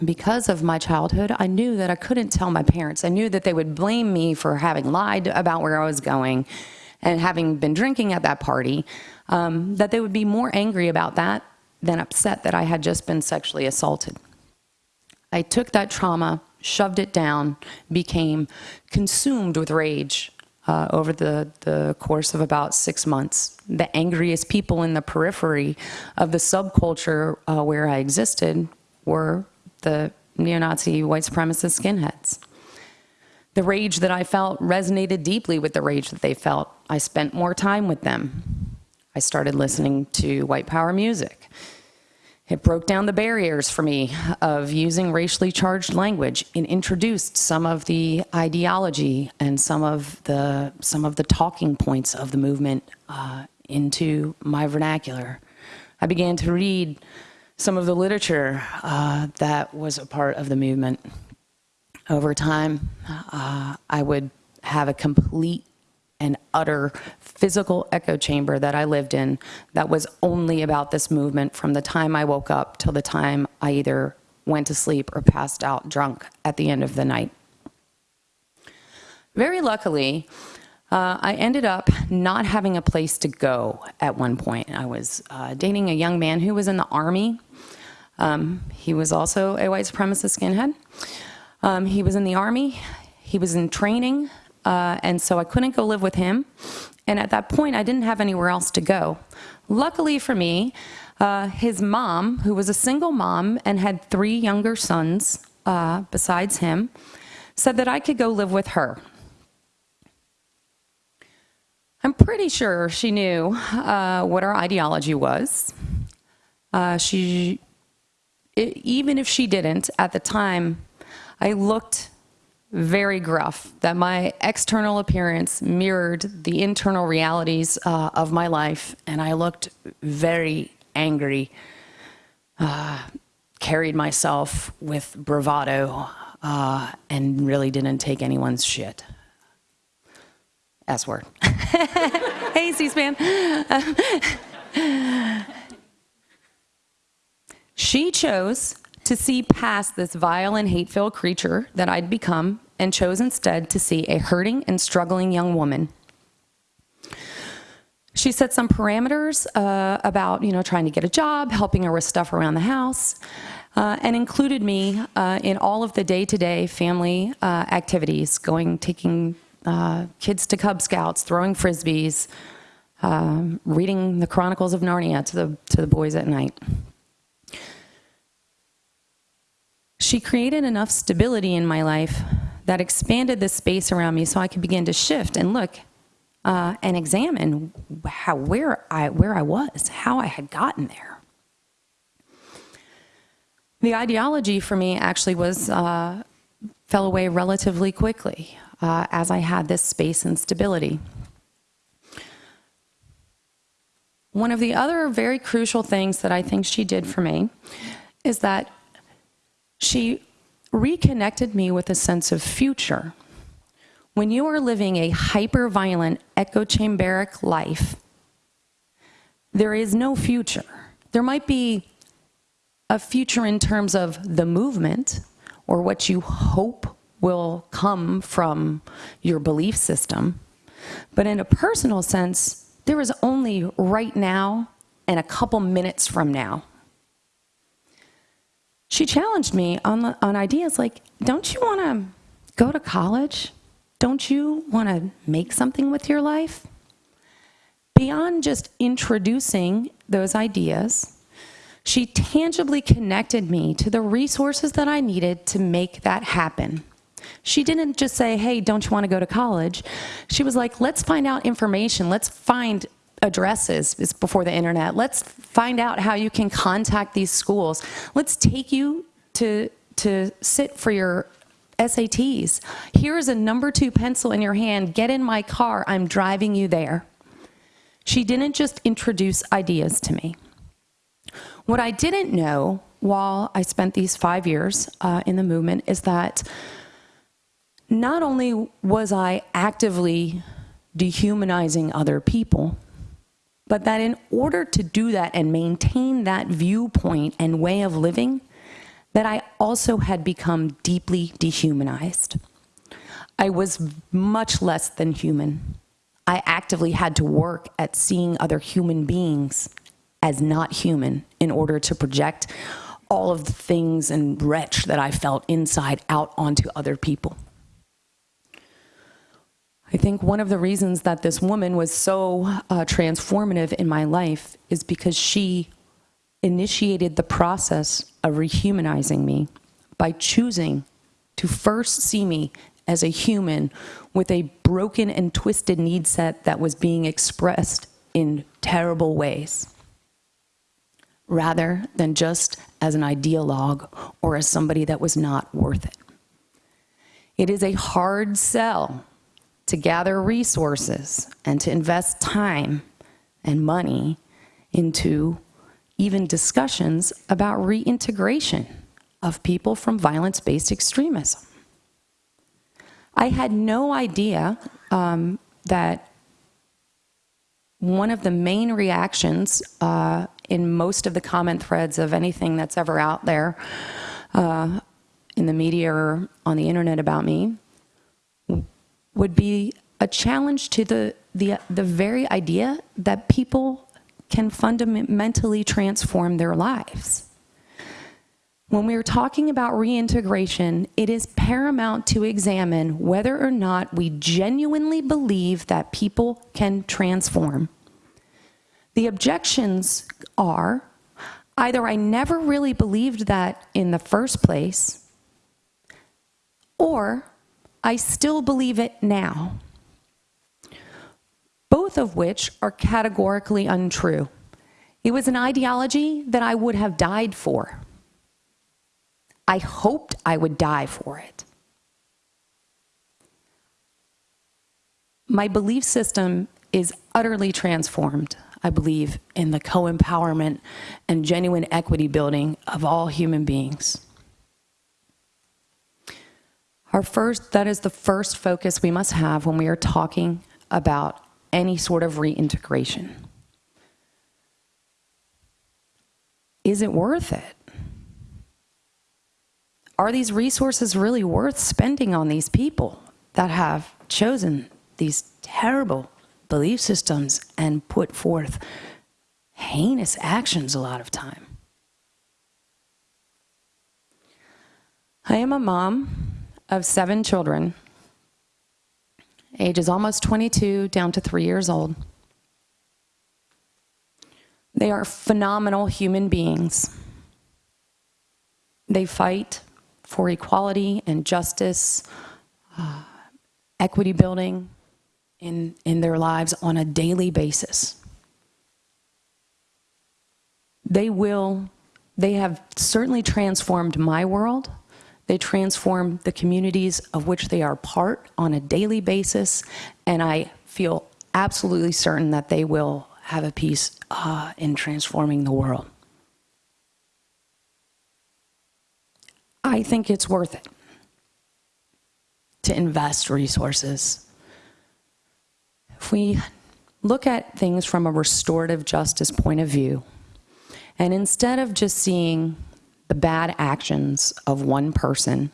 because of my childhood, I knew that I couldn't tell my parents. I knew that they would blame me for having lied about where I was going and having been drinking at that party, um, that they would be more angry about that than upset that I had just been sexually assaulted. I took that trauma, shoved it down, became consumed with rage uh, over the, the course of about six months. The angriest people in the periphery of the subculture uh, where I existed were the neo-Nazi white supremacist skinheads. The rage that I felt resonated deeply with the rage that they felt. I spent more time with them. I started listening to white power music. It broke down the barriers for me of using racially charged language and introduced some of the ideology and some of the, some of the talking points of the movement uh, into my vernacular. I began to read some of the literature uh, that was a part of the movement. Over time, uh, I would have a complete and utter physical echo chamber that I lived in that was only about this movement from the time I woke up till the time I either went to sleep or passed out drunk at the end of the night. Very luckily, uh, I ended up not having a place to go at one point. I was uh, dating a young man who was in the Army. Um, he was also a white supremacist skinhead. Um, he was in the Army, he was in training, uh, and so I couldn't go live with him. And at that point, I didn't have anywhere else to go. Luckily for me, uh, his mom, who was a single mom and had three younger sons uh, besides him, said that I could go live with her. I'm pretty sure she knew uh, what our ideology was. Uh, she, it, even if she didn't, at the time, I looked very gruff, that my external appearance mirrored the internal realities uh, of my life, and I looked very angry, uh, carried myself with bravado, uh, and really didn't take anyone's shit. S word. hey, C-SPAN. she chose to see past this vile and hate-filled creature that I'd become and chose instead to see a hurting and struggling young woman. She set some parameters uh, about, you know, trying to get a job, helping her with stuff around the house, uh, and included me uh, in all of the day-to-day family uh, activities, going, taking uh, kids to Cub Scouts, throwing frisbees, um, reading the Chronicles of Narnia to the, to the boys at night. She created enough stability in my life that expanded the space around me so I could begin to shift and look uh, and examine how, where, I, where I was, how I had gotten there. The ideology for me actually was, uh, fell away relatively quickly uh, as I had this space and stability. One of the other very crucial things that I think she did for me is that she reconnected me with a sense of future. When you are living a hyper-violent, echo-chamberic life, there is no future. There might be a future in terms of the movement or what you hope will come from your belief system. But in a personal sense, there is only right now and a couple minutes from now. She challenged me on, on ideas like, don't you want to go to college? Don't you want to make something with your life? Beyond just introducing those ideas, she tangibly connected me to the resources that I needed to make that happen. She didn't just say, hey, don't you want to go to college? She was like, let's find out information. Let's find addresses it's before the internet. Let's find out how you can contact these schools. Let's take you to, to sit for your SATs. Here's a number two pencil in your hand. Get in my car. I'm driving you there. She didn't just introduce ideas to me. What I didn't know while I spent these five years uh, in the movement is that not only was I actively dehumanizing other people, but that in order to do that and maintain that viewpoint and way of living, that I also had become deeply dehumanized. I was much less than human. I actively had to work at seeing other human beings as not human in order to project all of the things and wretch that I felt inside out onto other people. I think one of the reasons that this woman was so uh, transformative in my life is because she initiated the process of rehumanizing me by choosing to first see me as a human with a broken and twisted need set that was being expressed in terrible ways, rather than just as an ideologue or as somebody that was not worth it. It is a hard sell to gather resources and to invest time and money into even discussions about reintegration of people from violence-based extremism. I had no idea um, that one of the main reactions uh, in most of the comment threads of anything that's ever out there uh, in the media or on the internet about me would be a challenge to the, the, the very idea that people can fundamentally transform their lives. When we're talking about reintegration, it is paramount to examine whether or not we genuinely believe that people can transform. The objections are either I never really believed that in the first place, or I still believe it now. Both of which are categorically untrue. It was an ideology that I would have died for. I hoped I would die for it. My belief system is utterly transformed, I believe, in the co empowerment and genuine equity building of all human beings. Our first, that is the first focus we must have when we are talking about any sort of reintegration. Is it worth it? Are these resources really worth spending on these people that have chosen these terrible belief systems and put forth heinous actions a lot of time? I am a mom of seven children, ages almost 22 down to three years old. They are phenomenal human beings. They fight for equality and justice, uh, equity building in, in their lives on a daily basis. They will, they have certainly transformed my world they transform the communities of which they are part on a daily basis, and I feel absolutely certain that they will have a piece uh, in transforming the world. I think it's worth it to invest resources. If we look at things from a restorative justice point of view, and instead of just seeing the bad actions of one person,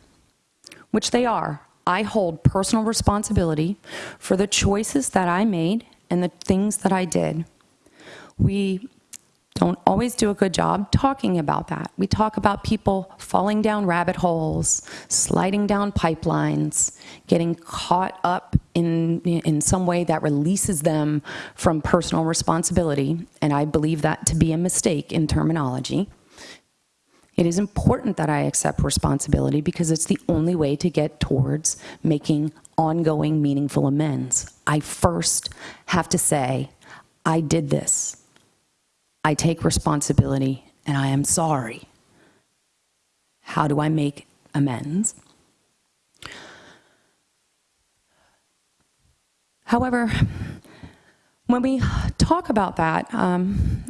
which they are. I hold personal responsibility for the choices that I made and the things that I did. We don't always do a good job talking about that. We talk about people falling down rabbit holes, sliding down pipelines, getting caught up in, in some way that releases them from personal responsibility, and I believe that to be a mistake in terminology. It is important that I accept responsibility because it's the only way to get towards making ongoing meaningful amends. I first have to say, I did this. I take responsibility and I am sorry. How do I make amends? However, when we talk about that, um,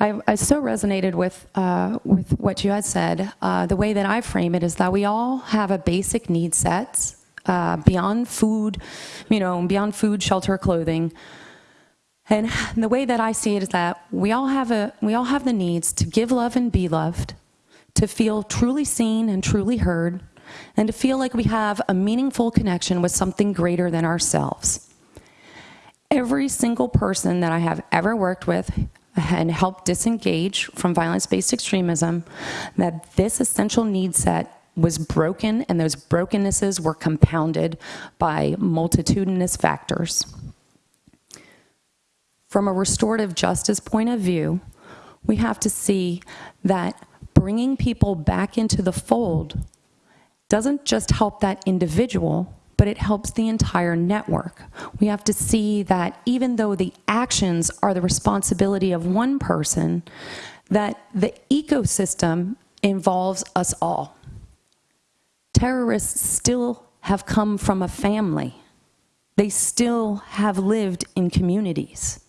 I, I, so resonated with, uh, with what you had said. Uh, the way that I frame it is that we all have a basic need set uh, beyond food, you know, beyond food, shelter, clothing. And the way that I see it is that we all have a we all have the needs to give love and be loved, to feel truly seen and truly heard, and to feel like we have a meaningful connection with something greater than ourselves. Every single person that I have ever worked with and help disengage from violence-based extremism, that this essential need set was broken and those brokennesses were compounded by multitudinous factors. From a restorative justice point of view, we have to see that bringing people back into the fold doesn't just help that individual, but it helps the entire network. We have to see that even though the actions are the responsibility of one person, that the ecosystem involves us all. Terrorists still have come from a family. They still have lived in communities.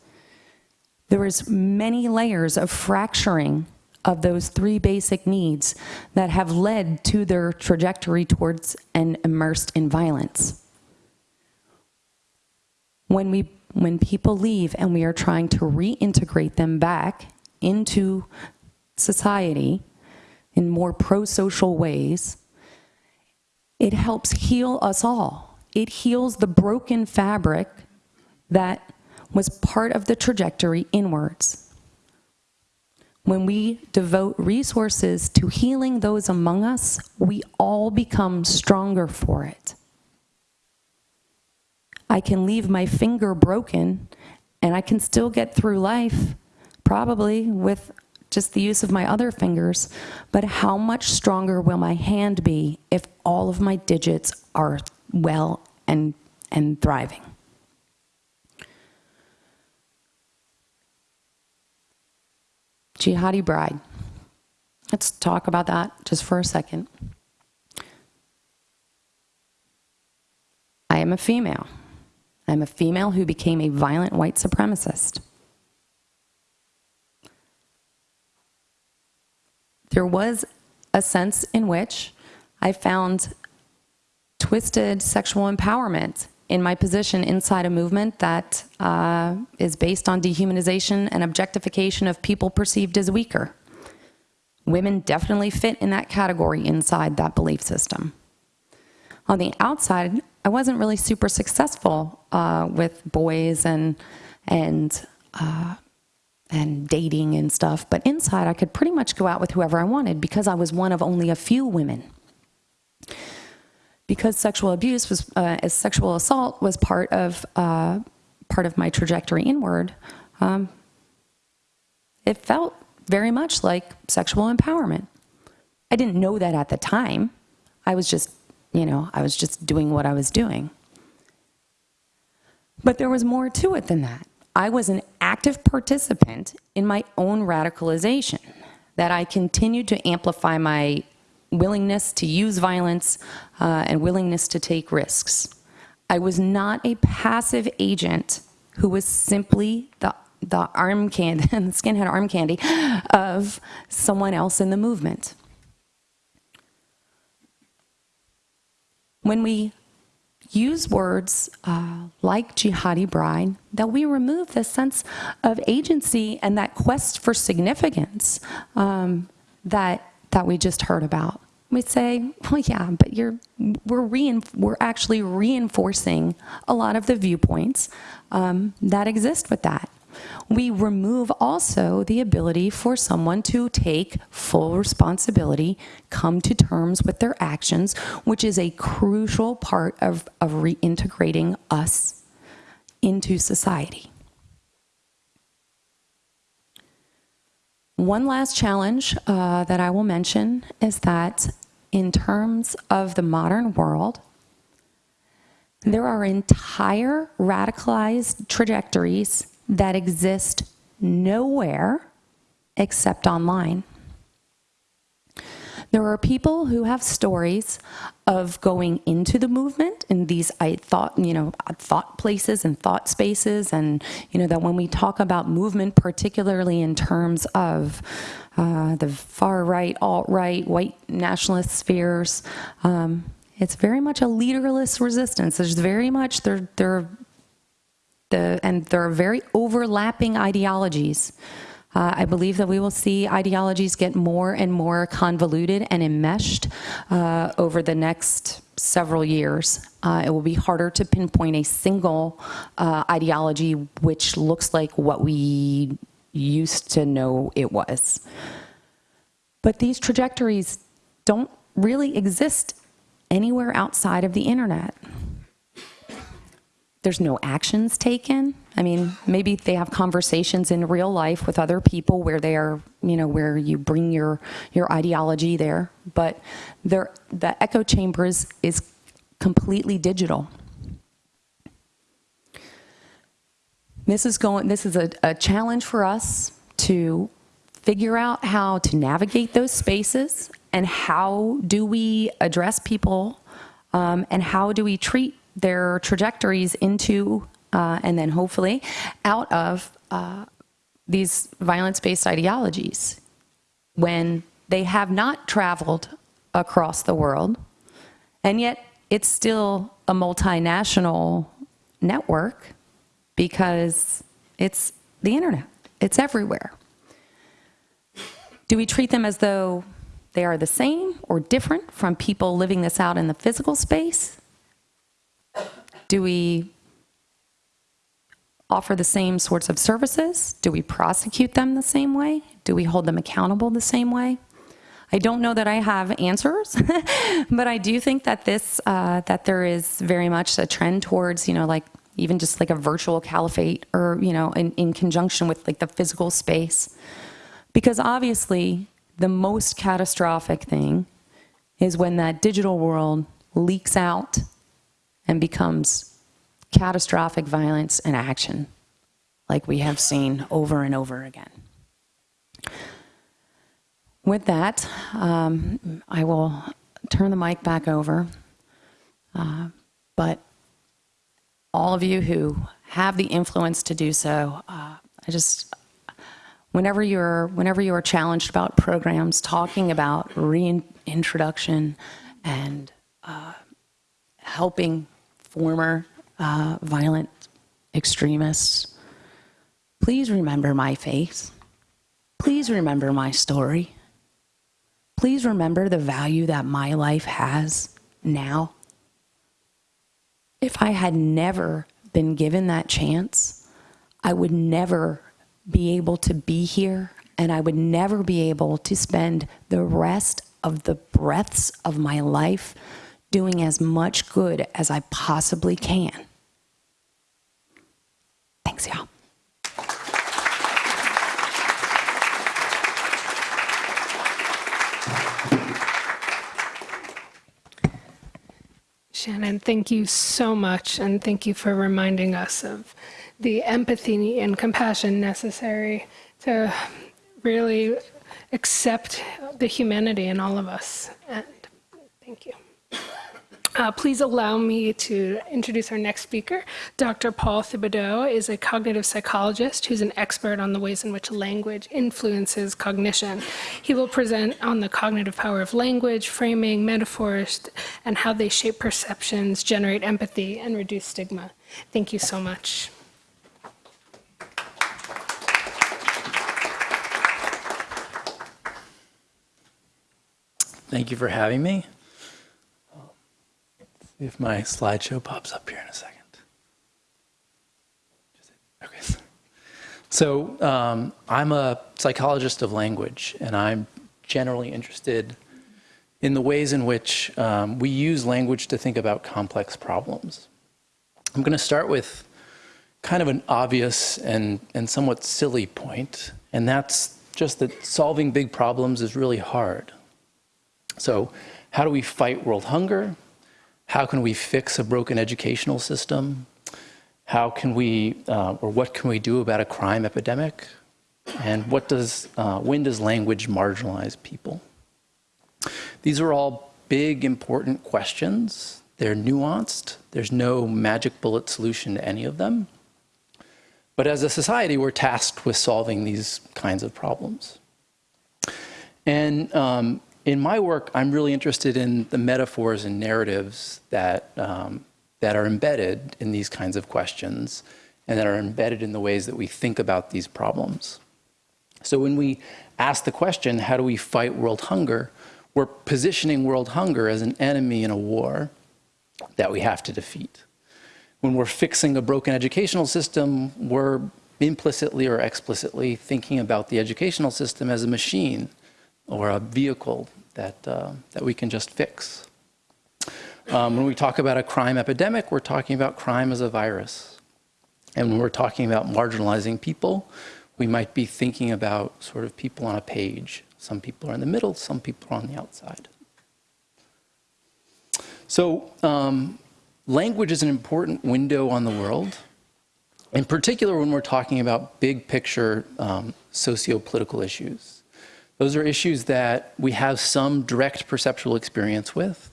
There is many layers of fracturing of those three basic needs that have led to their trajectory towards and immersed in violence. When we when people leave and we are trying to reintegrate them back into society in more pro-social ways, it helps heal us all. It heals the broken fabric that was part of the trajectory inwards. When we devote resources to healing those among us, we all become stronger for it. I can leave my finger broken and I can still get through life, probably with just the use of my other fingers, but how much stronger will my hand be if all of my digits are well and, and thriving? Jihadi bride. Let's talk about that just for a second. I am a female. I'm a female who became a violent white supremacist. There was a sense in which I found twisted sexual empowerment in my position inside a movement that uh, is based on dehumanization and objectification of people perceived as weaker. Women definitely fit in that category inside that belief system. On the outside, I wasn't really super successful uh, with boys and and uh, and dating and stuff, but inside I could pretty much go out with whoever I wanted because I was one of only a few women because sexual abuse was, uh, as sexual assault was part of, uh, part of my trajectory inward, um, it felt very much like sexual empowerment. I didn't know that at the time. I was just, you know, I was just doing what I was doing. But there was more to it than that. I was an active participant in my own radicalization, that I continued to amplify my willingness to use violence uh, and willingness to take risks. I was not a passive agent who was simply the, the arm candy, the skinhead arm candy of someone else in the movement. When we use words uh, like jihadi bride, that we remove the sense of agency and that quest for significance um, that that we just heard about. We say, well, yeah, but you're, we're, we're actually reinforcing a lot of the viewpoints um, that exist with that. We remove also the ability for someone to take full responsibility, come to terms with their actions, which is a crucial part of, of reintegrating us into society. One last challenge uh, that I will mention is that in terms of the modern world, there are entire radicalized trajectories that exist nowhere except online. There are people who have stories of going into the movement in these I thought, you know, thought places and thought spaces and, you know, that when we talk about movement, particularly in terms of uh, the far right, alt-right, white nationalist spheres, um, it's very much a leaderless resistance. There's very much, there, there, the, and there are very overlapping ideologies. Uh, I believe that we will see ideologies get more and more convoluted and enmeshed uh, over the next several years. Uh, it will be harder to pinpoint a single uh, ideology which looks like what we used to know it was. But these trajectories don't really exist anywhere outside of the internet. There's no actions taken. I mean, maybe they have conversations in real life with other people where they are, you know, where you bring your, your ideology there. But the echo chamber is, is completely digital. This is going, this is a, a challenge for us to figure out how to navigate those spaces and how do we address people um, and how do we treat their trajectories into uh, and then hopefully out of uh, these violence-based ideologies when they have not traveled across the world and yet it's still a multinational network because it's the internet, it's everywhere. Do we treat them as though they are the same or different from people living this out in the physical space? Do we offer the same sorts of services? Do we prosecute them the same way? Do we hold them accountable the same way? I don't know that I have answers, but I do think that this, uh, that there is very much a trend towards, you know, like even just like a virtual caliphate or, you know, in, in conjunction with like the physical space. Because obviously, the most catastrophic thing is when that digital world leaks out and becomes catastrophic violence and action, like we have seen over and over again. With that, um, I will turn the mic back over. Uh, but all of you who have the influence to do so, uh, I just, whenever you're, whenever you are challenged about programs, talking about reintroduction and uh, helping former uh, violent extremists, please remember my face. Please remember my story. Please remember the value that my life has now. If I had never been given that chance, I would never be able to be here and I would never be able to spend the rest of the breaths of my life doing as much good as I possibly can. Thanks, y'all. Shannon, thank you so much, and thank you for reminding us of the empathy and compassion necessary to really accept the humanity in all of us. And thank you. Uh, please allow me to introduce our next speaker. Dr. Paul Thibodeau is a cognitive psychologist who's an expert on the ways in which language influences cognition. He will present on the cognitive power of language, framing, metaphors, and how they shape perceptions, generate empathy, and reduce stigma. Thank you so much. Thank you for having me. See if my slideshow pops up here in a second. Okay. So um, I'm a psychologist of language, and I'm generally interested in the ways in which um, we use language to think about complex problems. I'm going to start with kind of an obvious and, and somewhat silly point, and that's just that solving big problems is really hard. So how do we fight world hunger? How can we fix a broken educational system? How can we, uh, or what can we do about a crime epidemic? And what does, uh, when does language marginalize people? These are all big, important questions. They're nuanced. There's no magic bullet solution to any of them. But as a society, we're tasked with solving these kinds of problems. And um, in my work, I'm really interested in the metaphors and narratives that, um, that are embedded in these kinds of questions and that are embedded in the ways that we think about these problems. So when we ask the question, how do we fight world hunger, we're positioning world hunger as an enemy in a war that we have to defeat. When we're fixing a broken educational system, we're implicitly or explicitly thinking about the educational system as a machine or a vehicle that, uh, that we can just fix. Um, when we talk about a crime epidemic, we're talking about crime as a virus. And when we're talking about marginalizing people, we might be thinking about sort of people on a page. Some people are in the middle, some people are on the outside. So um, language is an important window on the world, in particular when we're talking about big picture um, socio-political issues. Those are issues that we have some direct perceptual experience with.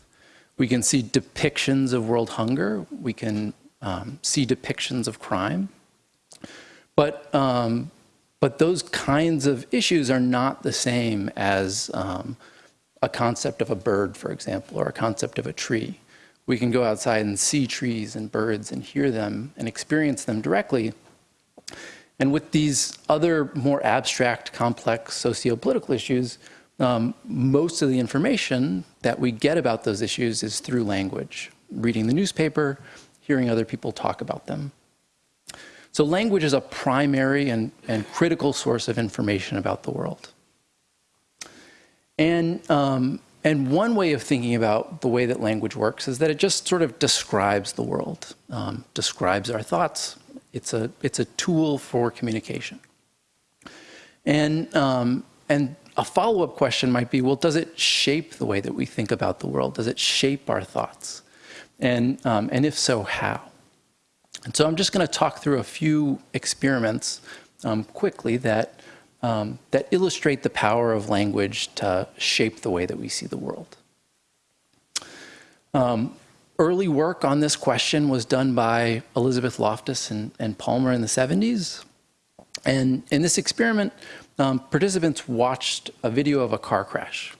We can see depictions of world hunger. We can um, see depictions of crime. But, um, but those kinds of issues are not the same as um, a concept of a bird, for example, or a concept of a tree. We can go outside and see trees and birds and hear them and experience them directly. And with these other more abstract, complex socio-political issues, um, most of the information that we get about those issues is through language, reading the newspaper, hearing other people talk about them. So language is a primary and, and critical source of information about the world. And, um, and one way of thinking about the way that language works is that it just sort of describes the world, um, describes our thoughts. It's a, it's a tool for communication. And, um, and a follow-up question might be, well, does it shape the way that we think about the world? Does it shape our thoughts? And, um, and if so, how? And so I'm just going to talk through a few experiments um, quickly that, um, that illustrate the power of language to shape the way that we see the world. Um, early work on this question was done by Elizabeth Loftus and, and Palmer in the 70s. And in this experiment, um, participants watched a video of a car crash.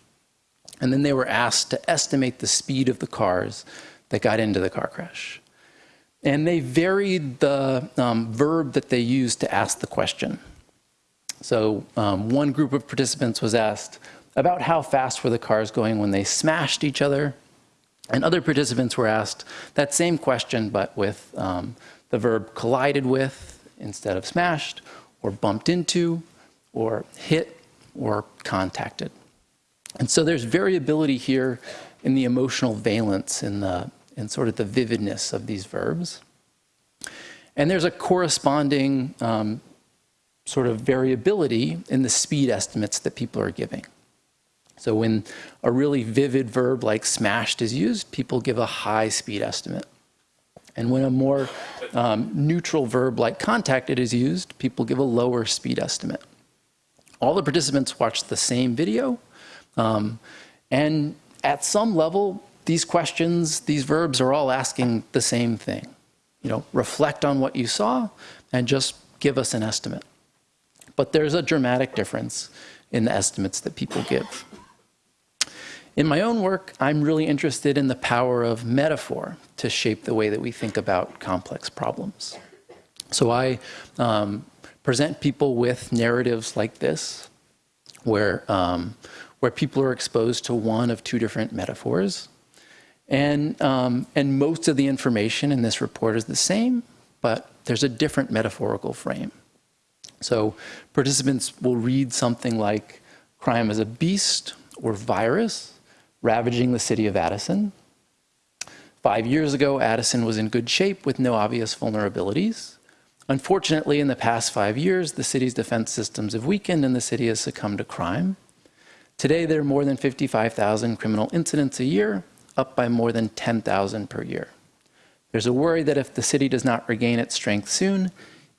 And then they were asked to estimate the speed of the cars that got into the car crash. And they varied the um, verb that they used to ask the question. So um, one group of participants was asked about how fast were the cars going when they smashed each other. And other participants were asked that same question, but with um, the verb collided with instead of smashed, or bumped into, or hit, or contacted. And so there's variability here in the emotional valence, in the in sort of the vividness of these verbs. And there's a corresponding um, sort of variability in the speed estimates that people are giving. So when a really vivid verb like smashed is used, people give a high speed estimate. And when a more um, neutral verb like contacted is used, people give a lower speed estimate. All the participants watched the same video, um, and at some level, these questions, these verbs are all asking the same thing. You know, reflect on what you saw and just give us an estimate. But there's a dramatic difference in the estimates that people give. In my own work, I'm really interested in the power of metaphor to shape the way that we think about complex problems. So I um, present people with narratives like this, where, um, where people are exposed to one of two different metaphors. And, um, and most of the information in this report is the same, but there's a different metaphorical frame. So participants will read something like crime is a beast or virus ravaging the city of Addison. Five years ago, Addison was in good shape with no obvious vulnerabilities. Unfortunately, in the past five years, the city's defense systems have weakened and the city has succumbed to crime. Today, there are more than 55,000 criminal incidents a year, up by more than 10,000 per year. There's a worry that if the city does not regain its strength soon,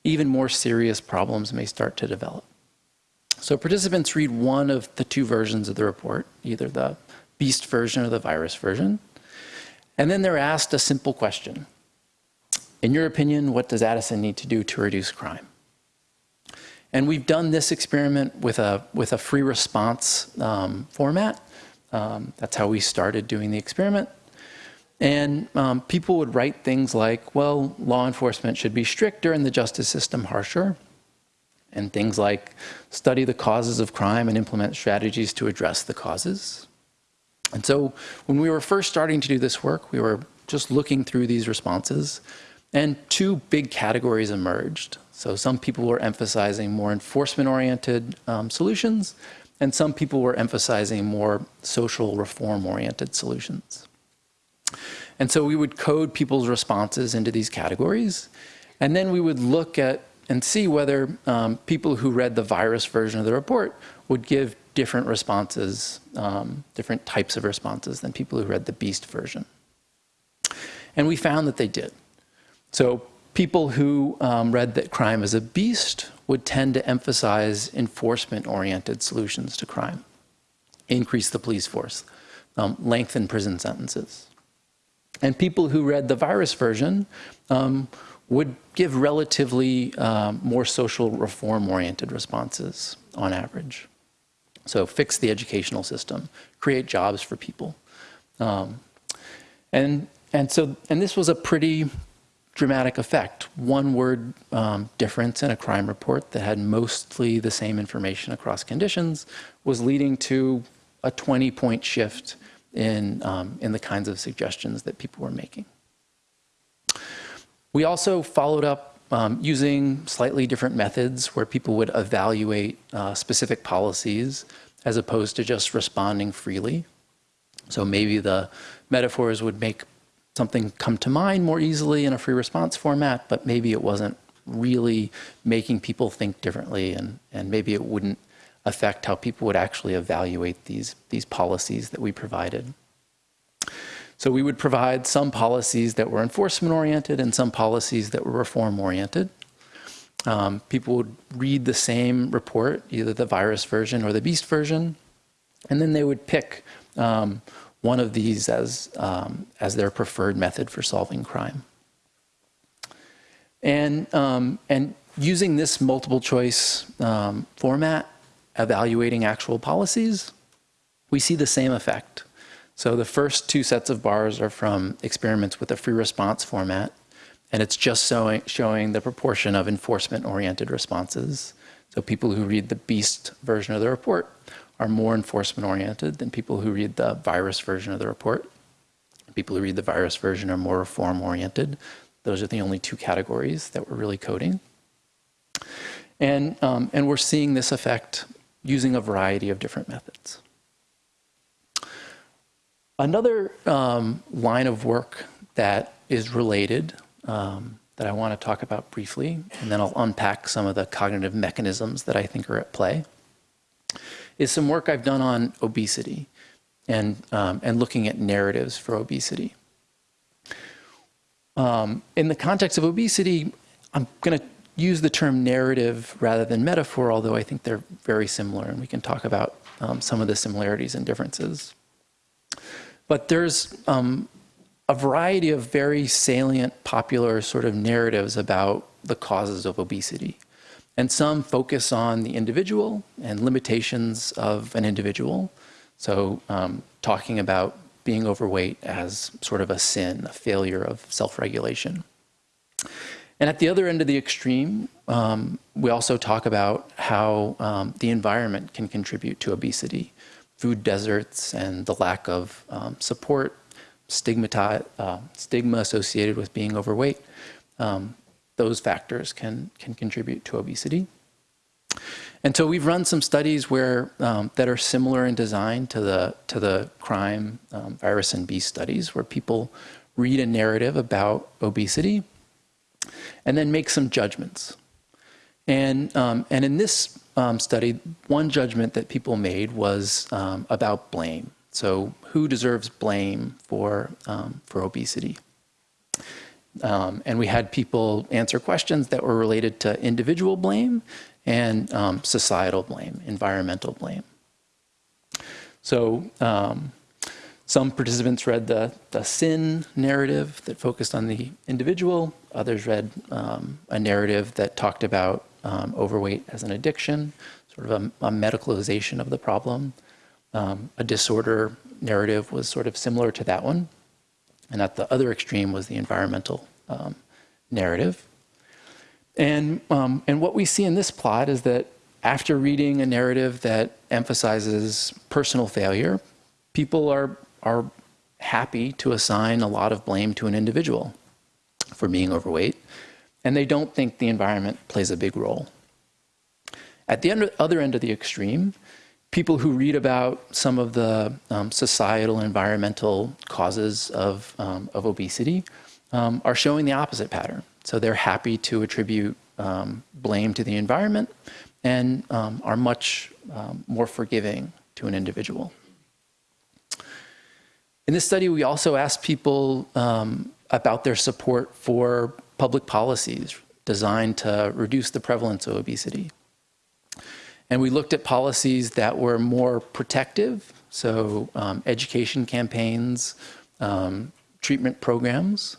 even more serious problems may start to develop. So participants read one of the two versions of the report, either the beast version or the virus version, and then they're asked a simple question. In your opinion, what does Addison need to do to reduce crime? And we've done this experiment with a, with a free response um, format. Um, that's how we started doing the experiment. And um, people would write things like, well, law enforcement should be stricter and the justice system harsher. And things like study the causes of crime and implement strategies to address the causes. And so when we were first starting to do this work, we were just looking through these responses and two big categories emerged. So some people were emphasizing more enforcement-oriented um, solutions, and some people were emphasizing more social reform-oriented solutions. And so we would code people's responses into these categories, and then we would look at and see whether um, people who read the virus version of the report would give different responses, um, different types of responses than people who read the beast version. And we found that they did. So people who um, read that crime is a beast would tend to emphasize enforcement-oriented solutions to crime, increase the police force, um, lengthen prison sentences. And people who read the virus version um, would give relatively um, more social reform-oriented responses on average. So fix the educational system, create jobs for people. Um, and and so, and this was a pretty dramatic effect. One word um, difference in a crime report that had mostly the same information across conditions was leading to a 20 point shift in, um, in the kinds of suggestions that people were making. We also followed up um, using slightly different methods where people would evaluate uh, specific policies as opposed to just responding freely. So maybe the metaphors would make something come to mind more easily in a free response format, but maybe it wasn't really making people think differently and, and maybe it wouldn't affect how people would actually evaluate these, these policies that we provided. So we would provide some policies that were enforcement oriented and some policies that were reform oriented. Um, people would read the same report, either the virus version or the beast version, and then they would pick um, one of these as, um, as their preferred method for solving crime. And, um, and using this multiple choice um, format, evaluating actual policies, we see the same effect. So the first two sets of bars are from experiments with a free response format, and it's just showing, showing the proportion of enforcement-oriented responses. So people who read the BEAST version of the report are more enforcement-oriented than people who read the virus version of the report. People who read the virus version are more reform-oriented. Those are the only two categories that we're really coding. And, um, and we're seeing this effect using a variety of different methods. Another um, line of work that is related um, that I want to talk about briefly, and then I'll unpack some of the cognitive mechanisms that I think are at play, is some work I've done on obesity and, um, and looking at narratives for obesity. Um, in the context of obesity, I'm going to use the term narrative rather than metaphor, although I think they're very similar, and we can talk about um, some of the similarities and differences. But there's um, a variety of very salient, popular sort of narratives about the causes of obesity. And some focus on the individual and limitations of an individual. So um, talking about being overweight as sort of a sin, a failure of self-regulation. And at the other end of the extreme, um, we also talk about how um, the environment can contribute to obesity food deserts and the lack of um, support, stigma, uh, stigma associated with being overweight, um, those factors can, can contribute to obesity. And so we've run some studies where um, that are similar in design to the to the crime um, virus and beast studies, where people read a narrative about obesity and then make some judgments. And um, and in this um, study, one judgment that people made was um, about blame. So who deserves blame for, um, for obesity? Um, and we had people answer questions that were related to individual blame and um, societal blame, environmental blame. So um, some participants read the, the sin narrative that focused on the individual. Others read a narrative that talked about um, overweight as an addiction, sort of a, a medicalization of the problem. Um, a disorder narrative was sort of similar to that one. And at the other extreme was the environmental um, narrative. And, um, and what we see in this plot is that after reading a narrative that emphasizes personal failure, people are, are happy to assign a lot of blame to an individual for being overweight and they don't think the environment plays a big role. At the other end of the extreme, people who read about some of the um, societal environmental causes of, um, of obesity um, are showing the opposite pattern. So they're happy to attribute um, blame to the environment and um, are much um, more forgiving to an individual. In this study, we also asked people about their support for public policies designed to reduce the prevalence of obesity. And we looked at policies that were more protective, so um, education campaigns, um, treatment programs,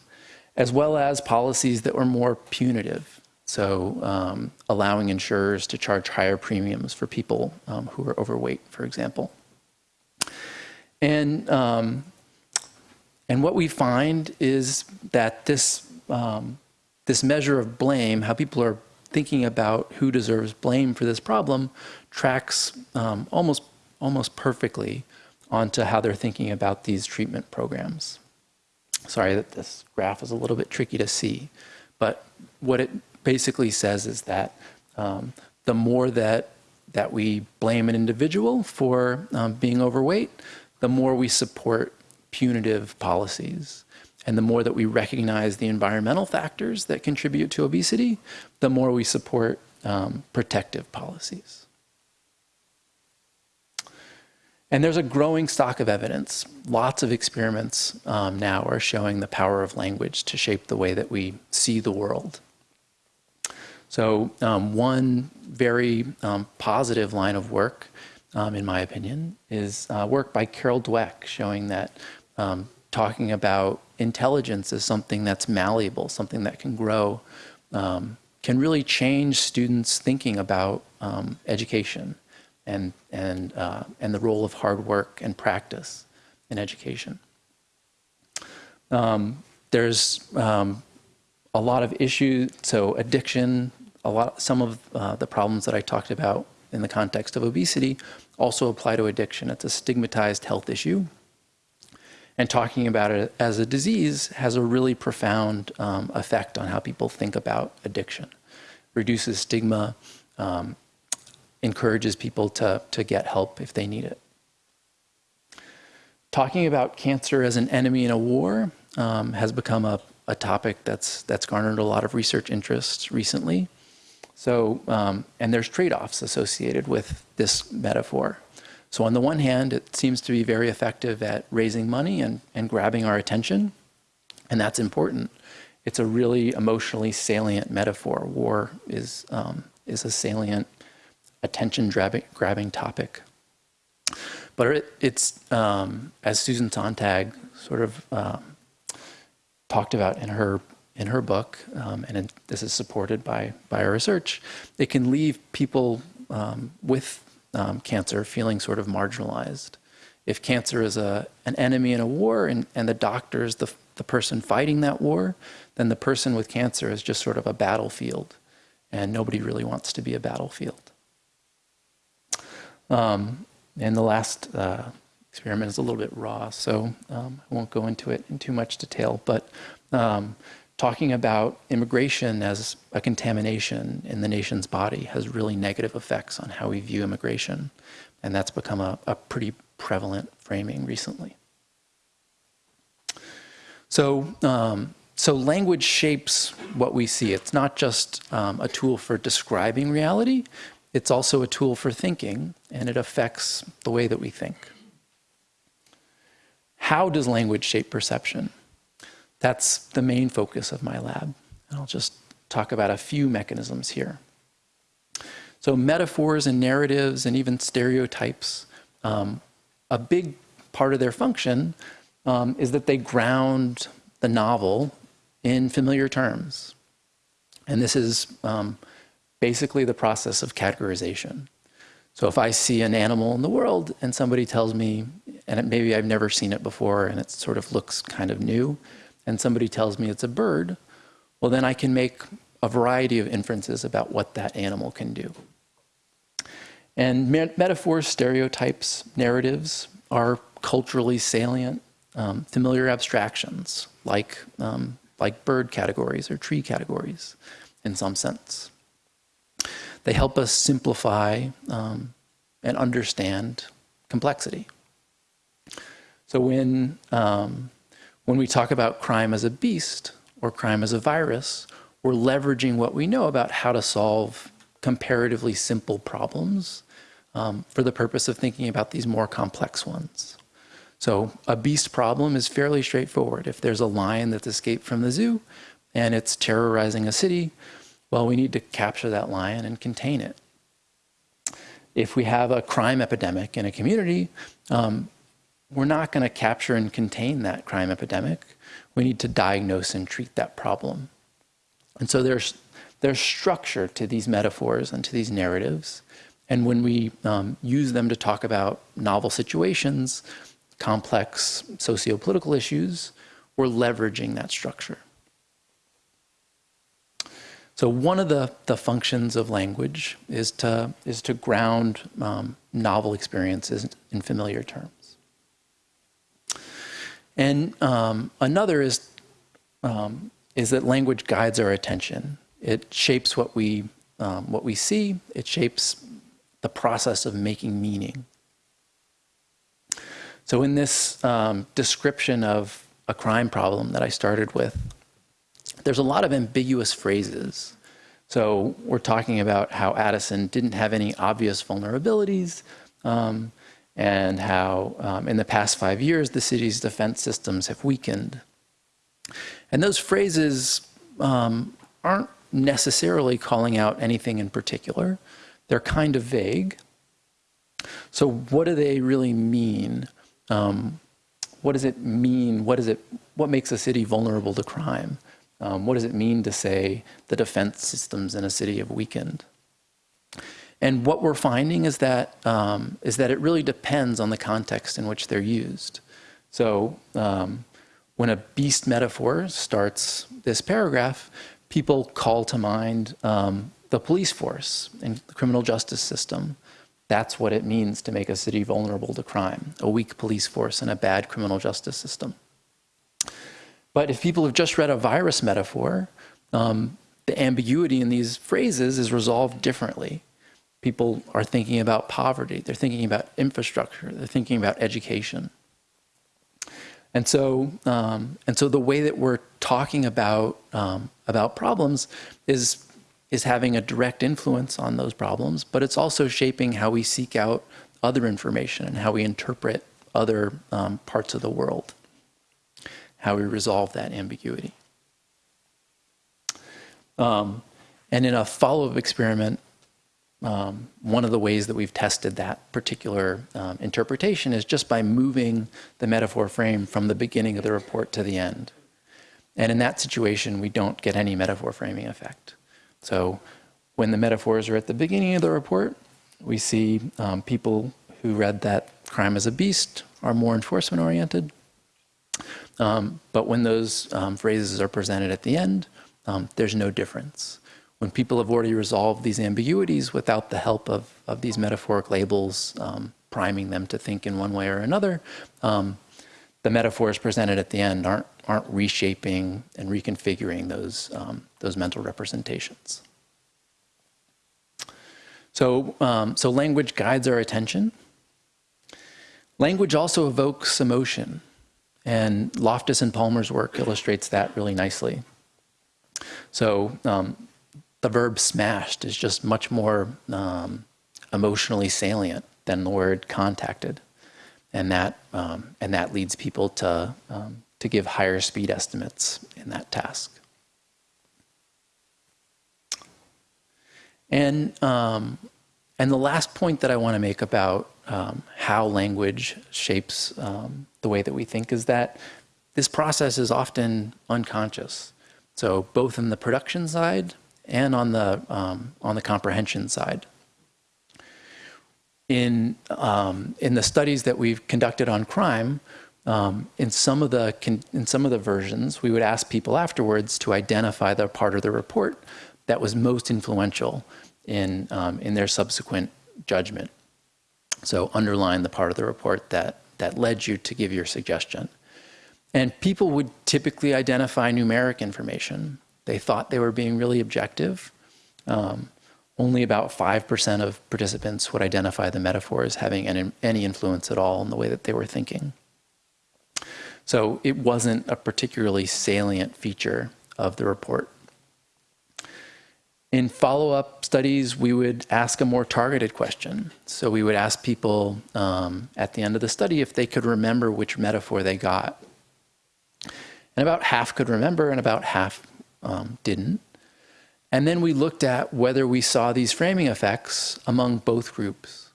as well as policies that were more punitive, so um, allowing insurers to charge higher premiums for people um, who are overweight, for example. And um, and what we find is that this, um, this measure of blame, how people are thinking about who deserves blame for this problem, tracks um, almost, almost perfectly onto how they're thinking about these treatment programs. Sorry that this graph is a little bit tricky to see, but what it basically says is that um, the more that that we blame an individual for um, being overweight, the more we support punitive policies. And the more that we recognize the environmental factors that contribute to obesity, the more we support um, protective policies. And there's a growing stock of evidence. Lots of experiments um, now are showing the power of language to shape the way that we see the world. So um, one very um, positive line of work, um, in my opinion, is uh, work by Carol Dweck showing that um, talking about intelligence as something that's malleable, something that can grow, um, can really change students' thinking about um, education and, and, uh, and the role of hard work and practice in education. there's a lot of issues, so addiction, a lot, some of uh, the problems that I talked about in the context of obesity also apply to addiction. It's a stigmatized health issue. And talking about it as a disease has a really profound um, effect on how people think about addiction. Reduces stigma, um, encourages people to, to get help if they need it. Talking about cancer as an enemy in a war um, has become a, a topic that's, that's garnered a lot of research interest recently. So, um, and there's trade-offs associated with this metaphor. So on the one hand, it seems to be very effective at raising money and, and grabbing our attention, and that's important. It's a really emotionally salient metaphor. War is, um, is a salient attention-grabbing grabbing topic. But it, it's, um, as Susan Sontag sort of uh, talked about in her in her book, um, and it, this is supported by, by our research, it can leave people um, with um, cancer feeling sort of marginalized. If cancer is a, an enemy in a war and, and the doctor is the, the person fighting that war, then the person with cancer is just sort of a battlefield, and nobody really wants to be a battlefield. Um, and the last uh, experiment is a little bit raw, so um, I won't go into it in too much detail, but um, talking about immigration as a contamination in the nation's body has really negative effects on how we view immigration. And that's become a, a pretty prevalent framing recently. So, um, so language shapes what we see. It's not just um, a tool for describing reality, it's also a tool for thinking, and it affects the way that we think. How does language shape perception? That's the main focus of my lab. And I'll just talk about a few mechanisms here. So metaphors and narratives and even stereotypes, um, a big part of their function um, is that they ground the novel in familiar terms. And this is um, basically the process of categorization. So if I see an animal in the world and somebody tells me, and maybe I've never seen it before and it sort of looks kind of new, and somebody tells me it's a bird, well, then I can make a variety of inferences about what that animal can do. And metaphors, stereotypes, narratives are culturally salient, um, familiar abstractions like, um, like bird categories or tree categories in some sense. They help us simplify um, and understand complexity. So when um, when we talk about crime as a beast or crime as a virus, we're leveraging what we know about how to solve comparatively simple problems um, for the purpose of thinking about these more complex ones. So a beast problem is fairly straightforward. If there's a lion that's escaped from the zoo and it's terrorizing a city, well, we need to capture that lion and contain it. If we have a crime epidemic in a community, um, we're not going to capture and contain that crime epidemic. We need to diagnose and treat that problem. And so there's, there's structure to these metaphors and to these narratives. And when we um, use them to talk about novel situations, complex socio-political issues, we're leveraging that structure. So one of the, the functions of language is to, is to ground um, novel experiences in familiar terms. And um, another is, um, is that language guides our attention. It shapes what we, um, what we see, it shapes the process of making meaning. So in this um, description of a crime problem that I started with, there's a lot of ambiguous phrases. So we're talking about how Addison didn't have any obvious vulnerabilities um, and how um, in the past five years the city's defense systems have weakened. And those phrases um, aren't necessarily calling out anything in particular. They're kind of vague. So what do they really mean? Um, what does it mean? What, is it, what makes a city vulnerable to crime? Um, what does it mean to say the defense systems in a city have weakened? And what we're finding is that, um, is that it really depends on the context in which they're used. So um, when a beast metaphor starts this paragraph, people call to mind um, the police force and the criminal justice system. That's what it means to make a city vulnerable to crime, a weak police force and a bad criminal justice system. But if people have just read a virus metaphor, um, the ambiguity in these phrases is resolved differently. People are thinking about poverty, they're thinking about infrastructure, they're thinking about education. And so, um, and so the way that we're talking about, um, about problems is, is having a direct influence on those problems, but it's also shaping how we seek out other information and how we interpret other um, parts of the world how we resolve that ambiguity. Um, and in a follow-up experiment, um, one of the ways that we've tested that particular um, interpretation is just by moving the metaphor frame from the beginning of the report to the end. And in that situation, we don't get any metaphor framing effect. So when the metaphors are at the beginning of the report, we see um, people who read that crime as a beast are more enforcement oriented. Um, but when those um, phrases are presented at the end, um, there's no difference. When people have already resolved these ambiguities without the help of, of these metaphoric labels, um, priming them to think in one way or another, um, the metaphors presented at the end aren't, aren't reshaping and reconfiguring those, um, those mental representations. So, so language guides our attention. Language also evokes emotion. And Loftus and Palmer's work illustrates that really nicely. So um, the verb smashed is just much more um, emotionally salient than the word contacted. And that, um, and that leads people to, um, to give higher speed estimates in that task. And, um, and the last point that I want to make about um, how language shapes um, the way that we think is that this process is often unconscious. So both in the production side and on the, um, on the comprehension side. In, um, in the studies that we've conducted on crime, um, in, some of the, in some of the versions, we would ask people afterwards to identify the part of the report that was most influential in, um, in their subsequent judgment. So underline the part of the report that, that led you to give your suggestion. And people would typically identify numeric information. They thought they were being really objective. Um, only about 5% of participants would identify the metaphor as having any, any influence at all in the way that they were thinking. So it wasn't a particularly salient feature of the report. In follow-up studies, we would ask a more targeted question. So we would ask people um, at the end of the study if they could remember which metaphor they got. And about half could remember and about half um, didn't. And then we looked at whether we saw these framing effects among both groups.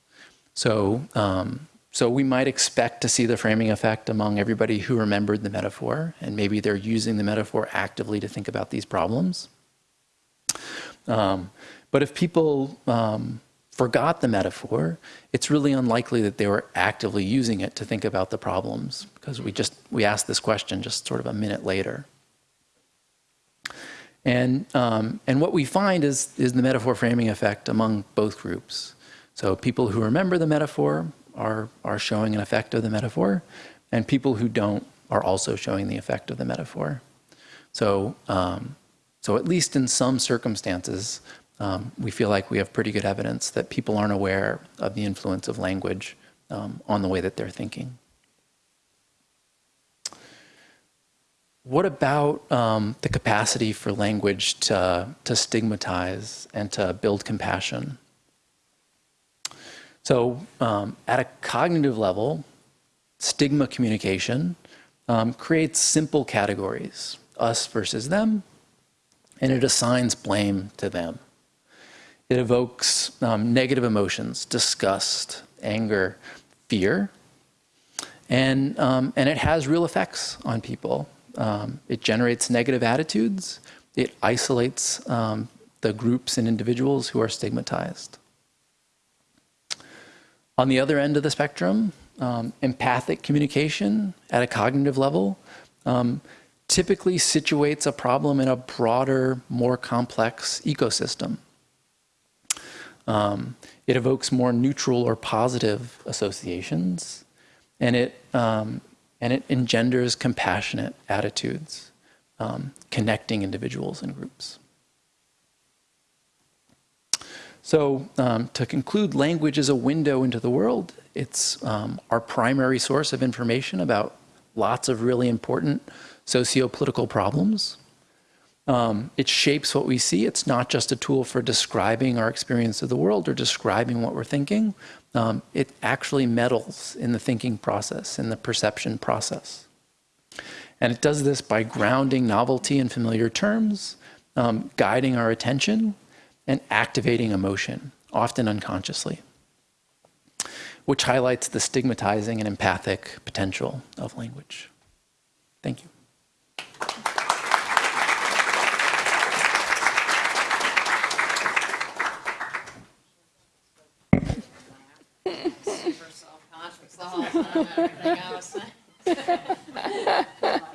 So, um, so we might expect to see the framing effect among everybody who remembered the metaphor, and maybe they're using the metaphor actively to think about these problems. Um, but if people um, forgot the metaphor, it's really unlikely that they were actively using it to think about the problems because we just we asked this question just sort of a minute later. And, um, and what we find is, is the metaphor framing effect among both groups. So people who remember the metaphor are, are showing an effect of the metaphor, and people who don't are also showing the effect of the metaphor. So, um, so at least in some circumstances, um, we feel like we have pretty good evidence that people aren't aware of the influence of language um, on the way that they're thinking. What about um, the capacity for language to, to stigmatize and to build compassion? So um, at a cognitive level, stigma communication um, creates simple categories, us versus them, and it assigns blame to them. It evokes um, negative emotions, disgust, anger, fear, and, um, and it has real effects on people. Um, it generates negative attitudes. It isolates um, the groups and individuals who are stigmatized. On the other end of the spectrum, um, empathic communication at a cognitive level um, typically situates a problem in a broader, more complex ecosystem. Um, it evokes more neutral or positive associations, and it um, and it engenders compassionate attitudes, um, connecting individuals and groups. So um, to conclude, language is a window into the world. It's um, our primary source of information about lots of really important socio-political problems. Um, it shapes what we see. It's not just a tool for describing our experience of the world or describing what we're thinking, um, it actually meddles in the thinking process, in the perception process. And it does this by grounding novelty in familiar terms, um, guiding our attention, and activating emotion, often unconsciously, which highlights the stigmatizing and empathic potential of language. Thank you. Everything else.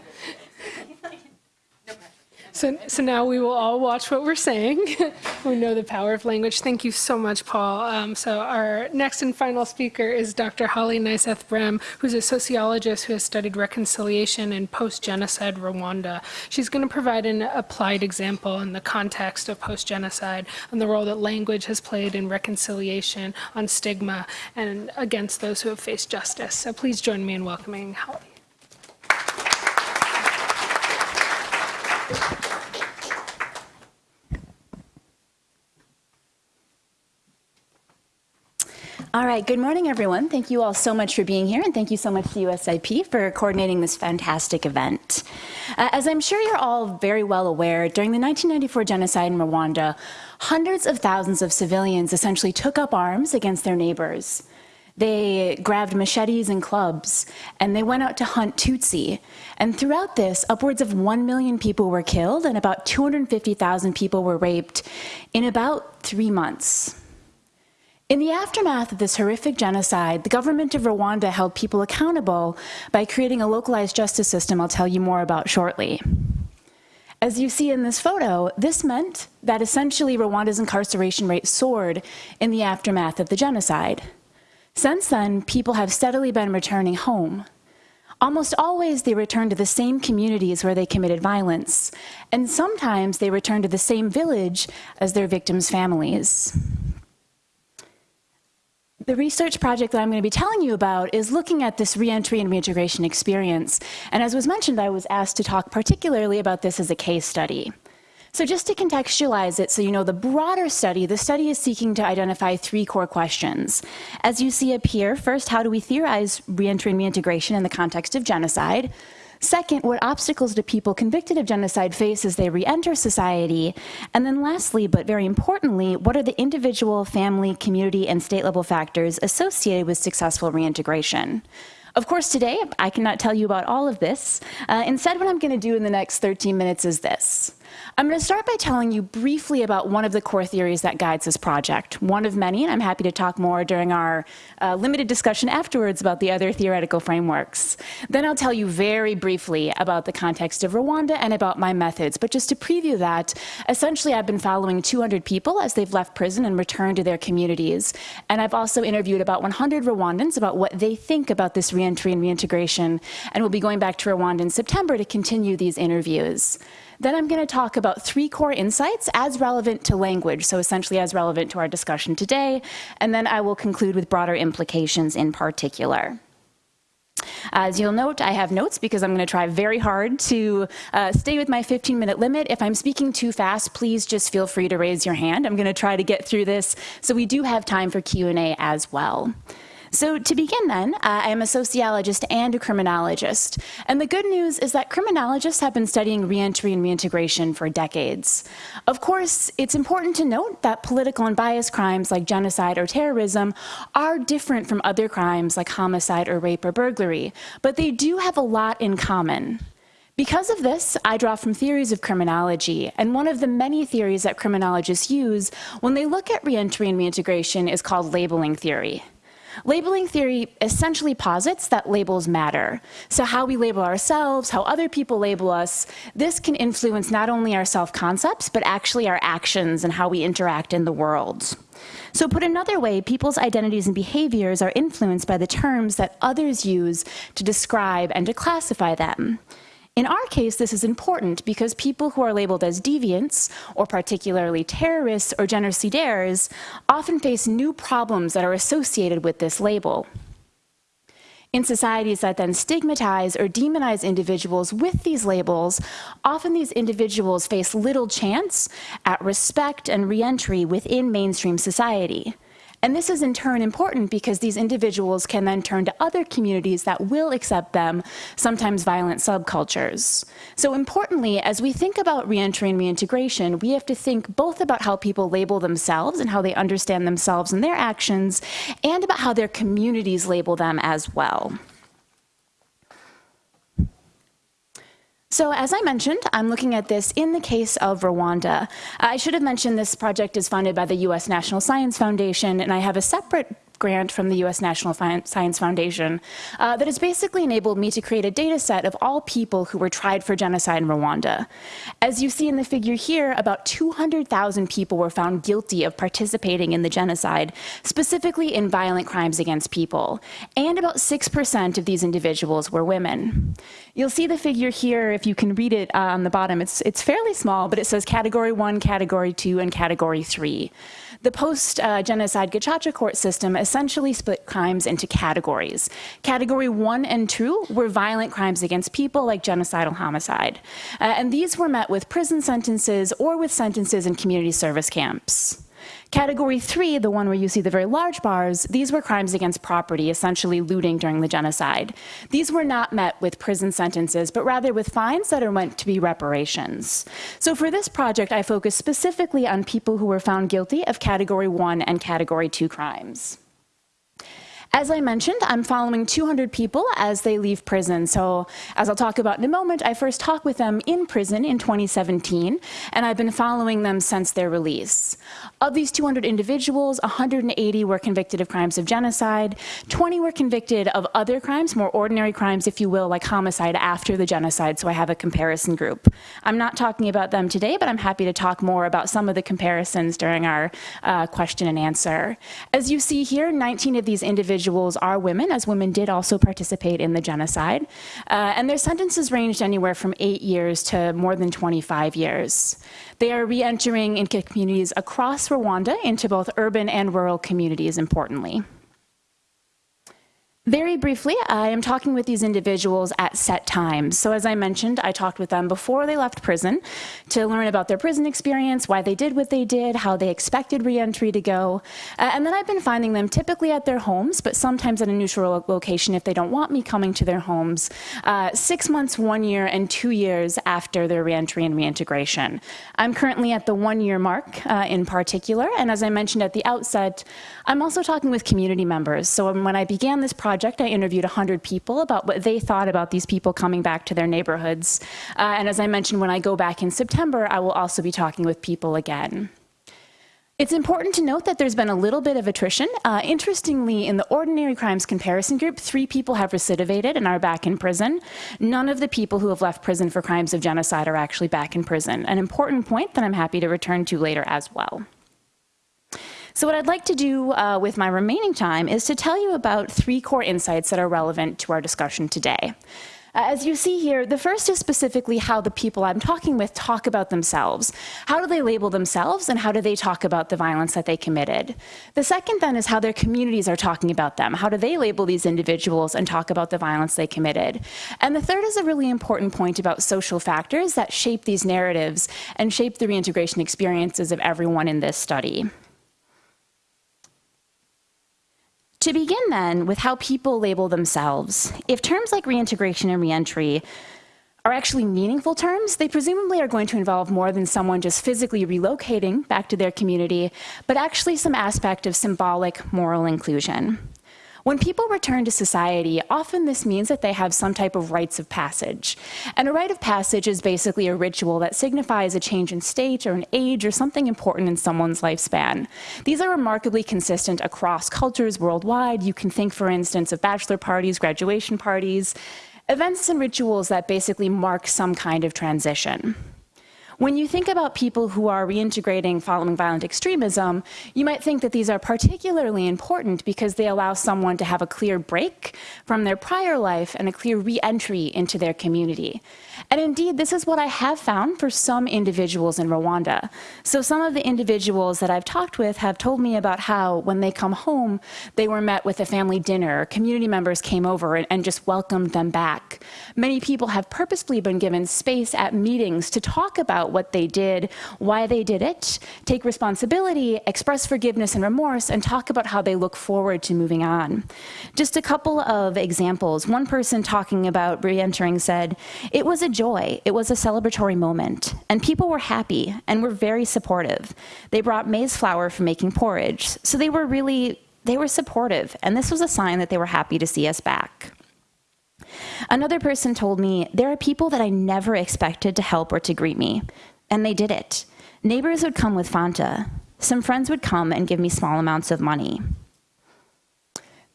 So, so now we will all watch what we're saying. we know the power of language. Thank you so much, Paul. Um, so our next and final speaker is Dr. Hollie Nyseth Brehm, who's a sociologist who has studied reconciliation in post-genocide Rwanda. She's going to provide an applied example in the context of post-genocide and the role that language has played in reconciliation on stigma and against those who have faced justice. So please join me in welcoming Hollie. All right, good morning, everyone. Thank you all so much for being here, and thank you so much to USIP for coordinating this fantastic event. Uh, as I'm sure you're all very well aware, during the 1994 genocide in Rwanda, hundreds of thousands of civilians essentially took up arms against their neighbors. They grabbed machetes and clubs, and they went out to hunt Tutsi. And throughout this, upwards of 1 million people were killed, and about 250,000 people were raped in about three months. In the aftermath of this horrific genocide, the government of Rwanda held people accountable by creating a localized justice system I'll tell you more about shortly. As you see in this photo, this meant that essentially Rwanda's incarceration rate soared in the aftermath of the genocide. Since then, people have steadily been returning home. Almost always they return to the same communities where they committed violence, and sometimes they return to the same village as their victims' families. The research project that I'm going to be telling you about is looking at this reentry and reintegration experience. And as was mentioned, I was asked to talk particularly about this as a case study. So just to contextualize it so you know the broader study, the study is seeking to identify three core questions. As you see up here, first, how do we theorize reentry and reintegration in the context of genocide? Second, what obstacles do people convicted of genocide face as they re-enter society? And then lastly, but very importantly, what are the individual, family, community, and state level factors associated with successful reintegration? Of course, today, I cannot tell you about all of this. Uh, instead, what I'm going to do in the next 13 minutes is this. I'm going to start by telling you briefly about one of the core theories that guides this project, one of many, and I'm happy to talk more during our uh, limited discussion afterwards about the other theoretical frameworks. Then I'll tell you very briefly about the context of Rwanda and about my methods, but just to preview that, essentially I've been following 200 people as they've left prison and returned to their communities, and I've also interviewed about 100 Rwandans about what they think about this reentry and reintegration, and we'll be going back to Rwanda in September to continue these interviews. Then I'm going to talk about three core insights as relevant to language, so essentially as relevant to our discussion today, and then I will conclude with broader implications in particular. As you'll note, I have notes because I'm going to try very hard to uh, stay with my 15 minute limit. If I'm speaking too fast, please just feel free to raise your hand. I'm going to try to get through this so we do have time for Q&A as well. So to begin then, uh, I am a sociologist and a criminologist. And the good news is that criminologists have been studying reentry and reintegration for decades. Of course, it's important to note that political and bias crimes like genocide or terrorism are different from other crimes like homicide or rape or burglary, but they do have a lot in common. Because of this, I draw from theories of criminology, and one of the many theories that criminologists use when they look at reentry and reintegration is called labeling theory. Labeling theory essentially posits that labels matter. So how we label ourselves, how other people label us, this can influence not only our self-concepts, but actually our actions and how we interact in the world. So put another way, people's identities and behaviors are influenced by the terms that others use to describe and to classify them. In our case, this is important because people who are labeled as deviants, or particularly terrorists or genocidaires, often face new problems that are associated with this label. In societies that then stigmatize or demonize individuals with these labels, often these individuals face little chance at respect and reentry within mainstream society. And this is in turn important because these individuals can then turn to other communities that will accept them, sometimes violent subcultures. So importantly, as we think about reentry and reintegration, we have to think both about how people label themselves and how they understand themselves and their actions, and about how their communities label them as well. So as I mentioned, I'm looking at this in the case of Rwanda. I should have mentioned this project is funded by the U.S. National Science Foundation, and I have a separate grant from the U.S. National Science Foundation uh, that has basically enabled me to create a data set of all people who were tried for genocide in Rwanda. As you see in the figure here, about 200,000 people were found guilty of participating in the genocide, specifically in violent crimes against people, and about 6% of these individuals were women. You'll see the figure here, if you can read it uh, on the bottom, it's, it's fairly small, but it says category one, category two, and category three. The post-genocide Gacaca court system essentially split crimes into categories. Category one and two were violent crimes against people like genocidal homicide. Uh, and these were met with prison sentences or with sentences in community service camps. Category three, the one where you see the very large bars, these were crimes against property, essentially looting during the genocide. These were not met with prison sentences, but rather with fines that are meant to be reparations. So for this project, I focused specifically on people who were found guilty of category one and category two crimes. As I mentioned, I'm following 200 people as they leave prison. So as I'll talk about in a moment, I first talked with them in prison in 2017, and I've been following them since their release. Of these 200 individuals, 180 were convicted of crimes of genocide, 20 were convicted of other crimes, more ordinary crimes, if you will, like homicide after the genocide, so I have a comparison group. I'm not talking about them today, but I'm happy to talk more about some of the comparisons during our uh, question and answer. As you see here, 19 of these individuals individuals are women, as women did also participate in the genocide. Uh, and their sentences ranged anywhere from eight years to more than 25 years. They are re-entering into communities across Rwanda into both urban and rural communities, importantly. Very briefly, I am talking with these individuals at set times. So as I mentioned, I talked with them before they left prison to learn about their prison experience, why they did what they did, how they expected reentry to go. Uh, and then I've been finding them typically at their homes, but sometimes at a neutral location if they don't want me coming to their homes, uh, six months, one year, and two years after their reentry and reintegration. I'm currently at the one year mark uh, in particular, and as I mentioned at the outset, I'm also talking with community members. So when I began this project, project, I interviewed 100 people about what they thought about these people coming back to their neighborhoods. Uh, and as I mentioned, when I go back in September, I will also be talking with people again. It's important to note that there's been a little bit of attrition. Uh, interestingly, in the ordinary crimes comparison group, three people have recidivated and are back in prison. None of the people who have left prison for crimes of genocide are actually back in prison. An important point that I'm happy to return to later as well. So what I'd like to do uh, with my remaining time is to tell you about three core insights that are relevant to our discussion today. Uh, as you see here, the first is specifically how the people I'm talking with talk about themselves. How do they label themselves and how do they talk about the violence that they committed? The second then is how their communities are talking about them. How do they label these individuals and talk about the violence they committed? And the third is a really important point about social factors that shape these narratives and shape the reintegration experiences of everyone in this study. To begin then with how people label themselves, if terms like reintegration and reentry are actually meaningful terms, they presumably are going to involve more than someone just physically relocating back to their community, but actually some aspect of symbolic moral inclusion. When people return to society, often this means that they have some type of rites of passage. And a rite of passage is basically a ritual that signifies a change in state or an age or something important in someone's lifespan. These are remarkably consistent across cultures worldwide. You can think, for instance, of bachelor parties, graduation parties, events and rituals that basically mark some kind of transition. When you think about people who are reintegrating following violent extremism, you might think that these are particularly important because they allow someone to have a clear break from their prior life and a clear re-entry into their community. And indeed, this is what I have found for some individuals in Rwanda. So some of the individuals that I've talked with have told me about how when they come home, they were met with a family dinner, community members came over and, and just welcomed them back. Many people have purposefully been given space at meetings to talk about what they did, why they did it, take responsibility, express forgiveness and remorse, and talk about how they look forward to moving on. Just a couple of examples. One person talking about re-entering said, it was a joy, it was a celebratory moment, and people were happy and were very supportive. They brought maize flour for making porridge, so they were really, they were supportive, and this was a sign that they were happy to see us back. Another person told me, there are people that I never expected to help or to greet me, and they did it. Neighbors would come with Fanta. Some friends would come and give me small amounts of money.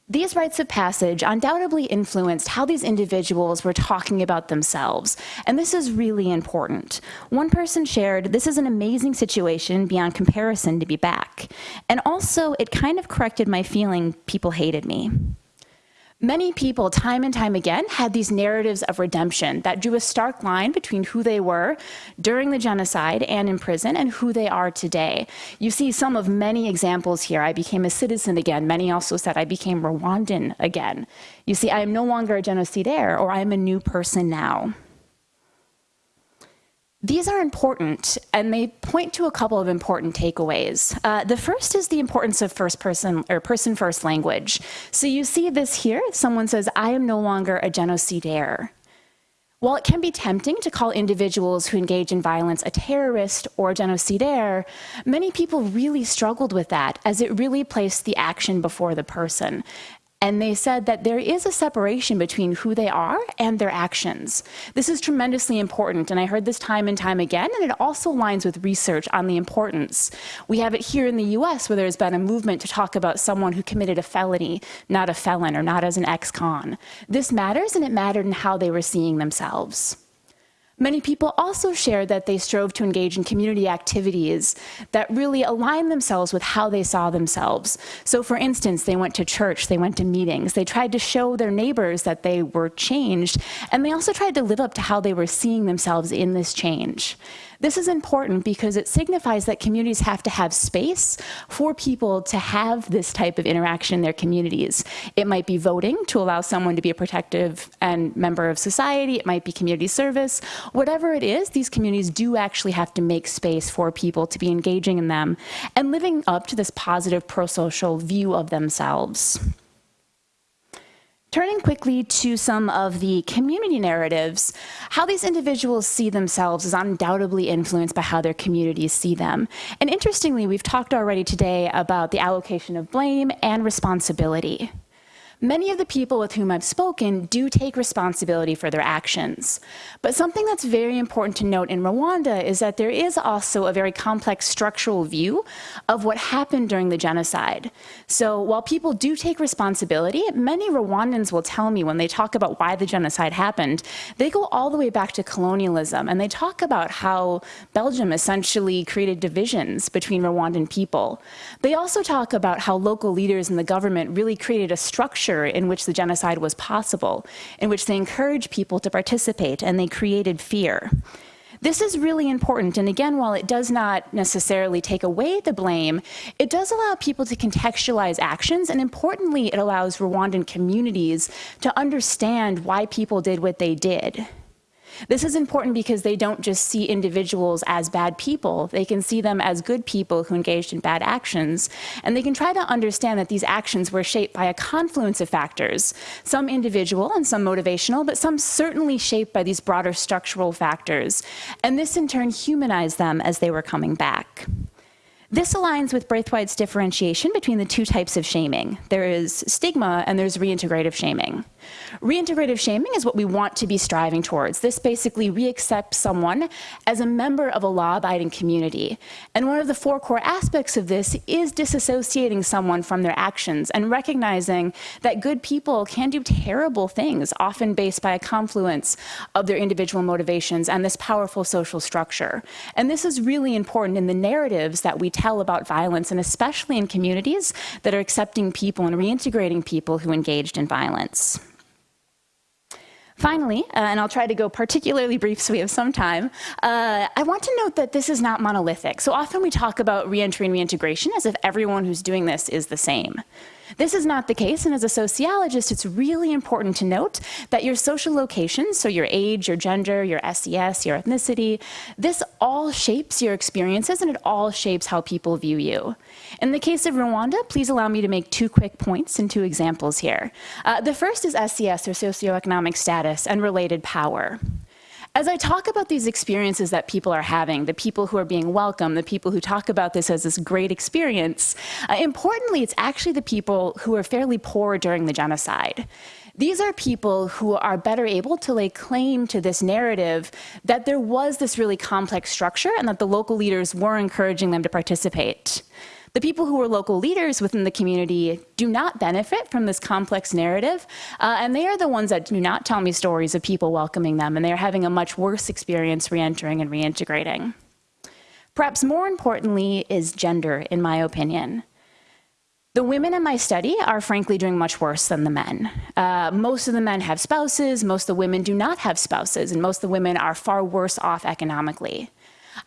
These rites of passage undoubtedly influenced how these individuals were talking about themselves, and this is really important. One person shared, this is an amazing situation beyond comparison to be back, and also it kind of corrected my feeling people hated me. Many people, time and time again, had these narratives of redemption that drew a stark line between who they were during the genocide and in prison and who they are today. You see some of many examples here. I became a citizen again. Many also said I became Rwandan again. You see, I am no longer a genocidaire or I am a new person now. These are important, and they point to a couple of important takeaways. Uh, the first is the importance of first person or person first language. So you see this here. Someone says, I am no longer a genocidaire. While it can be tempting to call individuals who engage in violence a terrorist or genocidaire, many people really struggled with that as it really placed the action before the person. And they said that there is a separation between who they are and their actions. This is tremendously important, and I heard this time and time again, and it also aligns with research on the importance. We have it here in the US where there's been a movement to talk about someone who committed a felony, not a felon, or not as an ex-con. This matters, and it mattered in how they were seeing themselves. Many people also shared that they strove to engage in community activities that really align themselves with how they saw themselves. So for instance, they went to church, they went to meetings, they tried to show their neighbors that they were changed, and they also tried to live up to how they were seeing themselves in this change. This is important because it signifies that communities have to have space for people to have this type of interaction in their communities. It might be voting to allow someone to be a protective and member of society. It might be community service. Whatever it is, these communities do actually have to make space for people to be engaging in them and living up to this positive pro-social view of themselves. Turning quickly to some of the community narratives, how these individuals see themselves is undoubtedly influenced by how their communities see them. And interestingly, we've talked already today about the allocation of blame and responsibility. Many of the people with whom I've spoken do take responsibility for their actions. But something that's very important to note in Rwanda is that there is also a very complex structural view of what happened during the genocide. So while people do take responsibility, many Rwandans will tell me when they talk about why the genocide happened, they go all the way back to colonialism and they talk about how Belgium essentially created divisions between Rwandan people. They also talk about how local leaders in the government really created a structure culture in which the genocide was possible, in which they encouraged people to participate and they created fear. This is really important, and again, while it does not necessarily take away the blame, it does allow people to contextualize actions, and importantly, it allows Rwandan communities to understand why people did what they did. This is important because they don't just see individuals as bad people. They can see them as good people who engaged in bad actions. And they can try to understand that these actions were shaped by a confluence of factors, some individual and some motivational, but some certainly shaped by these broader structural factors. And this in turn humanized them as they were coming back. This aligns with Braithwaite's differentiation between the two types of shaming. There is stigma and there's reintegrative shaming. Reintegrative shaming is what we want to be striving towards. This basically reaccepts someone as a member of a law-abiding community. And one of the four core aspects of this is disassociating someone from their actions and recognizing that good people can do terrible things, often based by a confluence of their individual motivations and this powerful social structure. And this is really important in the narratives that we tell about violence, and especially in communities that are accepting people and reintegrating people who engaged in violence. Finally, uh, and I'll try to go particularly brief so we have some time, uh, I want to note that this is not monolithic. So often we talk about reentry and reintegration as if everyone who's doing this is the same. This is not the case, and as a sociologist, it's really important to note that your social location, so your age, your gender, your SES, your ethnicity, this all shapes your experiences and it all shapes how people view you. In the case of Rwanda, please allow me to make two quick points and two examples here. Uh, the first is SES, or socioeconomic status, and related power. As I talk about these experiences that people are having, the people who are being welcomed, the people who talk about this as this great experience, uh, importantly, it's actually the people who are fairly poor during the genocide. These are people who are better able to lay claim to this narrative that there was this really complex structure and that the local leaders were encouraging them to participate. The people who are local leaders within the community do not benefit from this complex narrative, uh, and they are the ones that do not tell me stories of people welcoming them, and they're having a much worse experience reentering and reintegrating. Perhaps more importantly is gender, in my opinion. The women in my study are frankly doing much worse than the men. Uh, most of the men have spouses, most of the women do not have spouses, and most of the women are far worse off economically.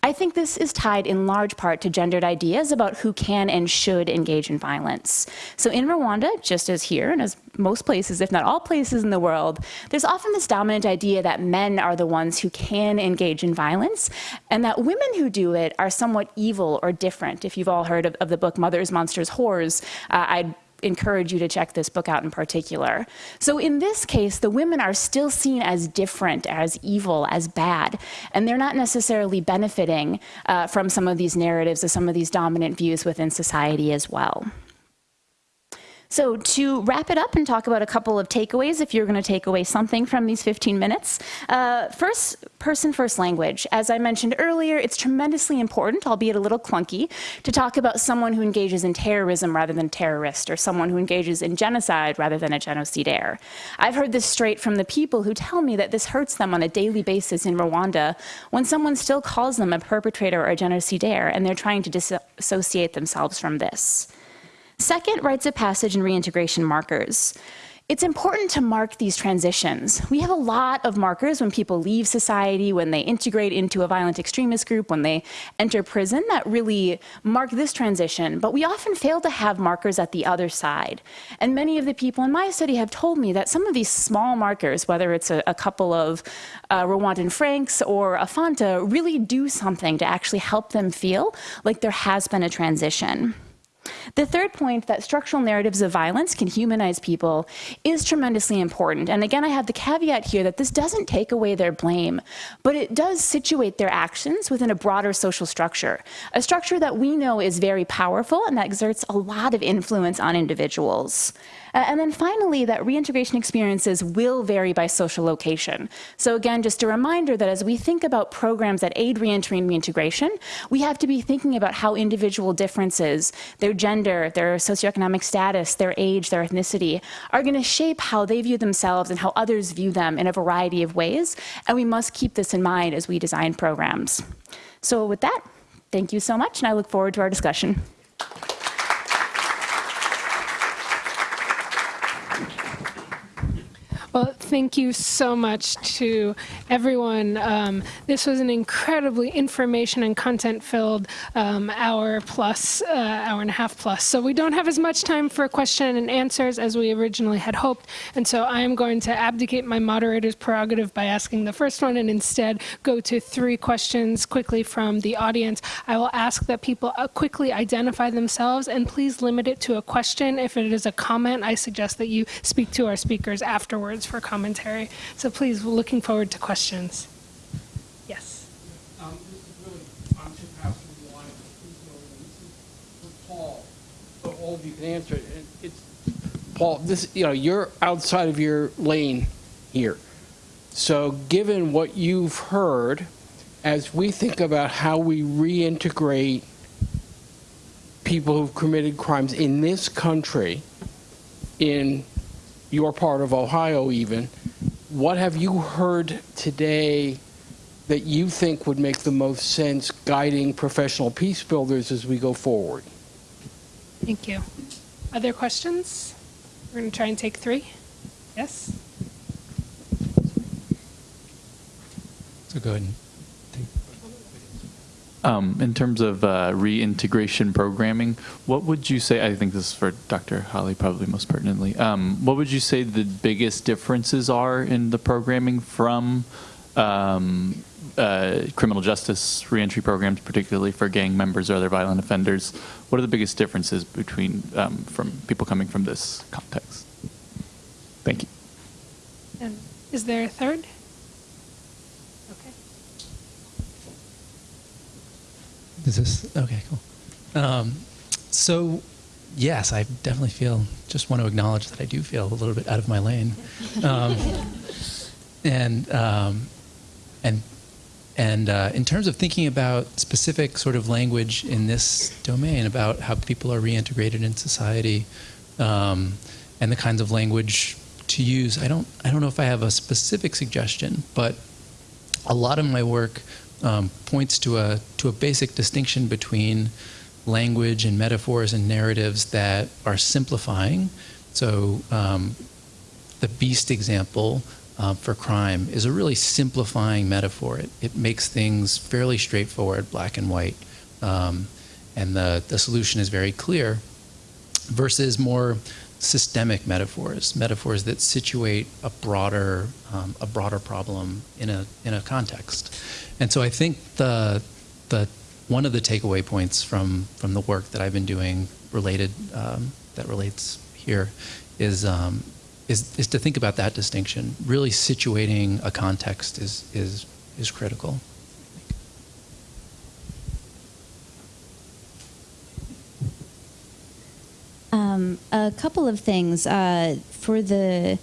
I think this is tied in large part to gendered ideas about who can and should engage in violence. So in Rwanda, just as here and as most places, if not all places in the world, there's often this dominant idea that men are the ones who can engage in violence and that women who do it are somewhat evil or different. If you've all heard of, of the book Mothers, Monsters, Whores, uh, I'd encourage you to check this book out in particular. So in this case, the women are still seen as different, as evil, as bad, and they're not necessarily benefiting uh, from some of these narratives or some of these dominant views within society as well. So to wrap it up and talk about a couple of takeaways, if you're going to take away something from these 15 minutes, uh, first, person first language. As I mentioned earlier, it's tremendously important, albeit a little clunky, to talk about someone who engages in terrorism rather than terrorist, or someone who engages in genocide rather than a genocidaire. I've heard this straight from the people who tell me that this hurts them on a daily basis in Rwanda when someone still calls them a perpetrator or a genocidaire, and they're trying to disassociate themselves from this. Second, rites of passage and reintegration markers. It's important to mark these transitions. We have a lot of markers when people leave society, when they integrate into a violent extremist group, when they enter prison that really mark this transition, but we often fail to have markers at the other side. And many of the people in my study have told me that some of these small markers, whether it's a, a couple of uh, Rwandan francs or a Fanta, really do something to actually help them feel like there has been a transition. The third point that structural narratives of violence can humanize people is tremendously important. And again, I have the caveat here that this doesn't take away their blame, but it does situate their actions within a broader social structure, a structure that we know is very powerful and that exerts a lot of influence on individuals. And then finally, that reintegration experiences will vary by social location. So again, just a reminder that as we think about programs that aid reentry and reintegration, we have to be thinking about how individual differences, their gender, their socioeconomic status, their age, their ethnicity, are going to shape how they view themselves and how others view them in a variety of ways. And we must keep this in mind as we design programs. So with that, thank you so much, and I look forward to our discussion. Well, thank you so much to everyone. Um, this was an incredibly information and content-filled um, hour plus, uh, hour and a half plus. So we don't have as much time for question and answers as we originally had hoped. And so I am going to abdicate my moderator's prerogative by asking the first one and instead go to three questions quickly from the audience. I will ask that people uh, quickly identify themselves and please limit it to a question. If it is a comment, I suggest that you speak to our speakers afterwards for commentary. So please, we're looking forward to questions. Yes. Um, really, I'm is for Paul, so all of you can answer it. It's, Paul, this, you know, you're outside of your lane here. So given what you've heard, as we think about how we reintegrate people who've committed crimes in this country, in your part of Ohio even, what have you heard today that you think would make the most sense guiding professional peace builders as we go forward? Thank you. Other questions? We're going to try and take three. Yes? So go ahead and take. Um, in terms of uh, reintegration programming, what would you say? I think this is for Dr. Hollie, probably most pertinently. Um, what would you say the biggest differences are in the programming from um, uh, criminal justice reentry programs, particularly for gang members or other violent offenders? What are the biggest differences between um, from people coming from this context? Thank you. And is there a third? Okay. Is this okay? Cool. Um, so, yes, I definitely feel. Just want to acknowledge that I do feel a little bit out of my lane, um, and um, and and uh, in terms of thinking about specific sort of language in this domain about how people are reintegrated in society, um, and the kinds of language to use, I don't I don't know if I have a specific suggestion, but a lot of my work um, points to a to a basic distinction between language and metaphors and narratives that are simplifying. So um, the beast example uh, for crime is a really simplifying metaphor. It, it makes things fairly straightforward, black and white, um, and the, the solution is very clear, versus more systemic metaphors, metaphors that situate a broader, um, a broader problem in a, in a context. And so I think the, the, one of the takeaway points from, from the work that I've been doing related, um, that relates here is, um, is, is to think about that distinction. Really situating a context is, is, is critical. Um, a couple of things uh, for the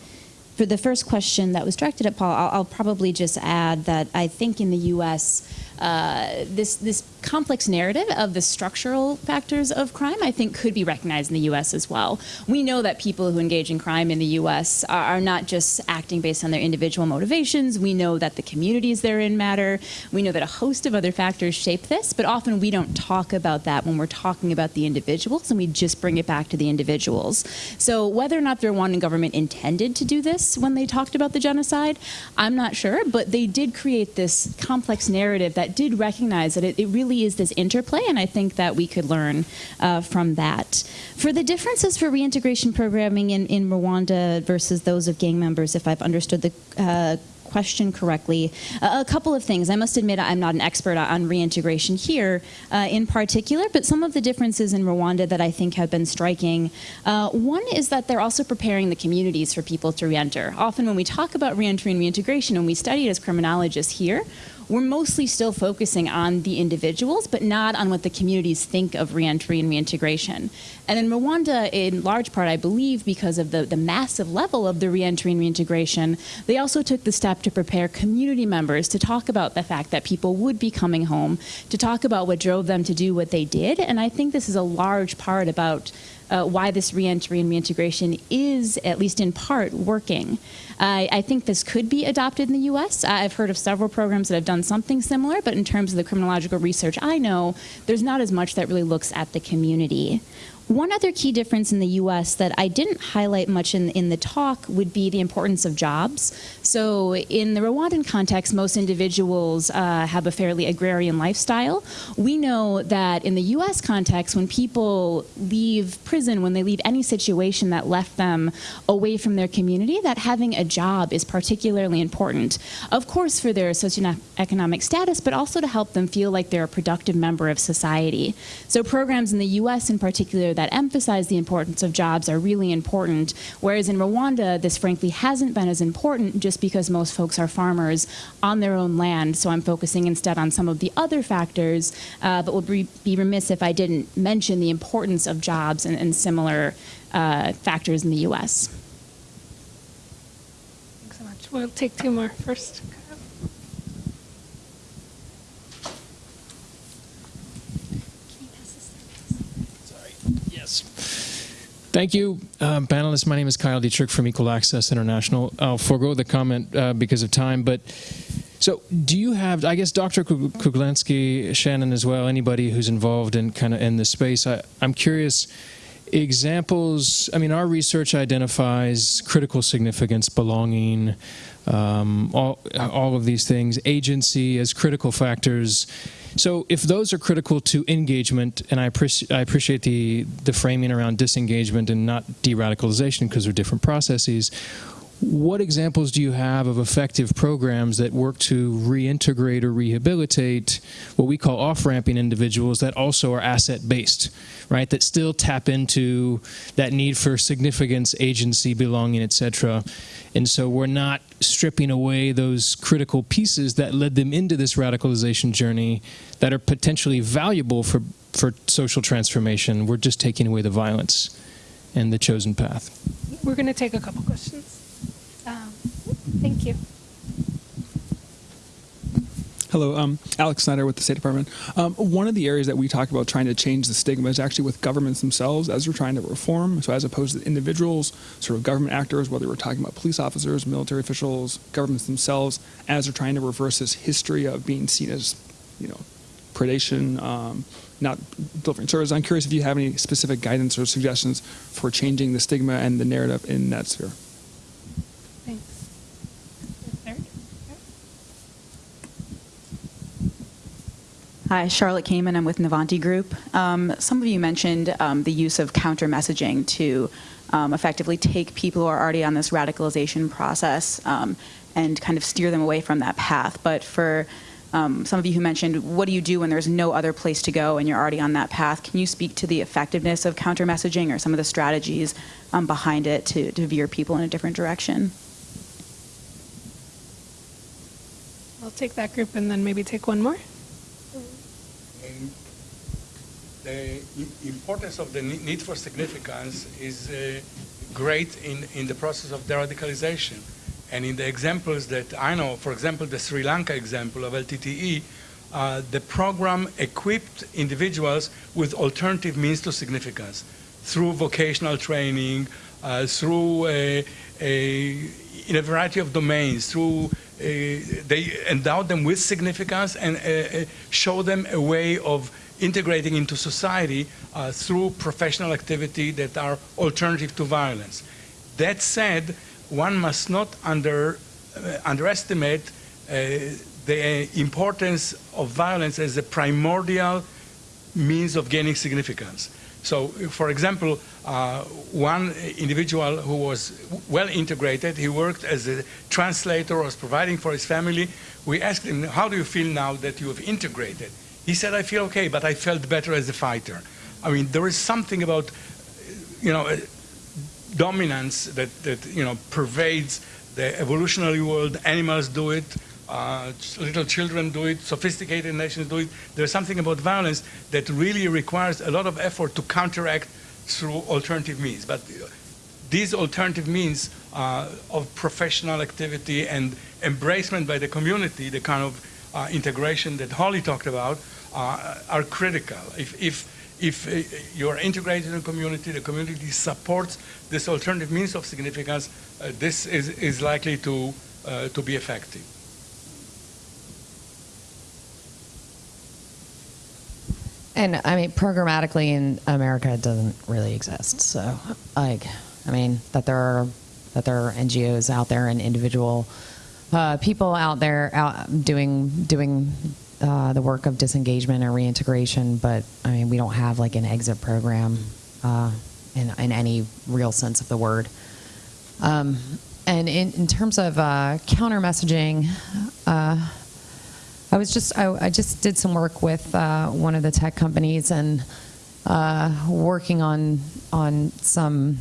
for the first question that was directed at Paul. I'll, I'll probably just add that I think in the U.S. Uh, this this complex narrative of the structural factors of crime, I think, could be recognized in the U.S. as well. We know that people who engage in crime in the U.S. are, are not just acting based on their individual motivations. We know that the communities they're in matter. We know that a host of other factors shape this, but often we don't talk about that when we're talking about the individuals, and we just bring it back to the individuals. So whether or not the Rwandan government intended to do this when they talked about the genocide, I'm not sure, but they did create this complex narrative that did recognize that it, it really is this interplay, and I think that we could learn uh, from that. For the differences for reintegration programming in, in Rwanda versus those of gang members, if I've understood the uh, question correctly. Uh, a couple of things. I must admit I'm not an expert on reintegration here uh, in particular, but some of the differences in Rwanda that I think have been striking. Uh, one is that they're also preparing the communities for people to reenter. Often when we talk about reentry and reintegration and we study it as criminologists here, we're mostly still focusing on the individuals, but not on what the communities think of reentry and reintegration. And in Rwanda, in large part, I believe, because of the, the massive level of the reentry and reintegration, they also took the step to prepare community members to talk about the fact that people would be coming home, to talk about what drove them to do what they did. And I think this is a large part about uh, why this reentry and reintegration is, at least in part, working. I, I think this could be adopted in the U.S. I've heard of several programs that have done something similar, but in terms of the criminological research I know, there's not as much that really looks at the community. One other key difference in the U.S. that I didn't highlight much in, in the talk would be the importance of jobs. So in the Rwandan context, most individuals uh, have a fairly agrarian lifestyle. We know that in the U.S. context, when people leave prison, when they leave any situation that left them away from their community, that having a job is particularly important. Of course, for their socioeconomic status, but also to help them feel like they're a productive member of society. So programs in the U.S. in particular that emphasize the importance of jobs are really important, whereas in Rwanda, this frankly hasn't been as important just because most folks are farmers on their own land. So I'm focusing instead on some of the other factors, uh, but would be, be remiss if I didn't mention the importance of jobs and, and similar uh, factors in the U.S. Thanks so much. We'll take two more first. Yes. Thank you, um, panelists. My name is Kyle Dietrich from Equal Access International. I'll forego the comment uh, because of time, but so do you have, I guess Dr. Kruglanski, Shannon as well, anybody who's involved in kind of in this space, I, I'm curious, examples, I mean, our research identifies critical significance, belonging, um, all, all of these things, agency as critical factors so if those are critical to engagement, and I, appreci I appreciate the, the framing around disengagement and not de-radicalization because they're different processes, what examples do you have of effective programs that work to reintegrate or rehabilitate what we call off-ramping individuals that also are asset-based, right? That still tap into that need for significance, agency, belonging, etc. And so we're not stripping away those critical pieces that led them into this radicalization journey that are potentially valuable for, for social transformation. We're just taking away the violence and the chosen path. We're going to take a couple questions. Um, thank you. Hello, um, Alex Snyder with the State Department. Um, one of the areas that we talk about trying to change the stigma is actually with governments themselves as we're trying to reform. So as opposed to individuals, sort of government actors, whether we're talking about police officers, military officials, governments themselves, as they're trying to reverse this history of being seen as, you know, predation, um, not delivering service. I'm curious if you have any specific guidance or suggestions for changing the stigma and the narrative in that sphere. Hi, Charlotte Kamen. I'm with Navanti Group. Um, some of you mentioned um, the use of counter messaging to um, effectively take people who are already on this radicalization process um, and kind of steer them away from that path. But for um, some of you who mentioned, what do you do when there's no other place to go and you're already on that path? Can you speak to the effectiveness of counter messaging or some of the strategies um, behind it to, to veer people in a different direction? I'll take that group and then maybe take one more. The importance of the need for significance is uh, great in, in the process of de-radicalization. And in the examples that I know, for example, the Sri Lanka example of LTTE, uh, the program equipped individuals with alternative means to significance through vocational training, uh, through a, a, in a variety of domains, through uh, they endow them with significance and uh, uh, show them a way of integrating into society uh, through professional activity that are alternative to violence. That said, one must not under, uh, underestimate uh, the importance of violence as a primordial means of gaining significance. So, for example, uh, one individual who was well integrated, he worked as a translator, was providing for his family. We asked him, how do you feel now that you have integrated? He said, I feel okay, but I felt better as a fighter. I mean, there is something about, you know, dominance that, that, you know, pervades the evolutionary world. Animals do it. uh, little children do it, sophisticated nations do it. There's something about violence that really requires a lot of effort to counteract through alternative means. But uh, these alternative means uh, of professional activity and embracement by the community, the kind of uh, integration that Hollie talked about, uh, are critical. If, if, if uh, you're integrated in a community, the community supports this alternative means of significance, uh, this is, is likely to, uh, to be effective. And I mean, programmatically in America, it doesn't really exist. So, like, I mean, that there are that there are NGOs out there and individual uh, people out there out doing doing uh, the work of disengagement or reintegration. But I mean, we don't have like an exit program uh, in in any real sense of the word. Um, and in, in terms of uh, counter messaging. Uh, I was just I, I just did some work with uh, one of the tech companies and uh, working on on some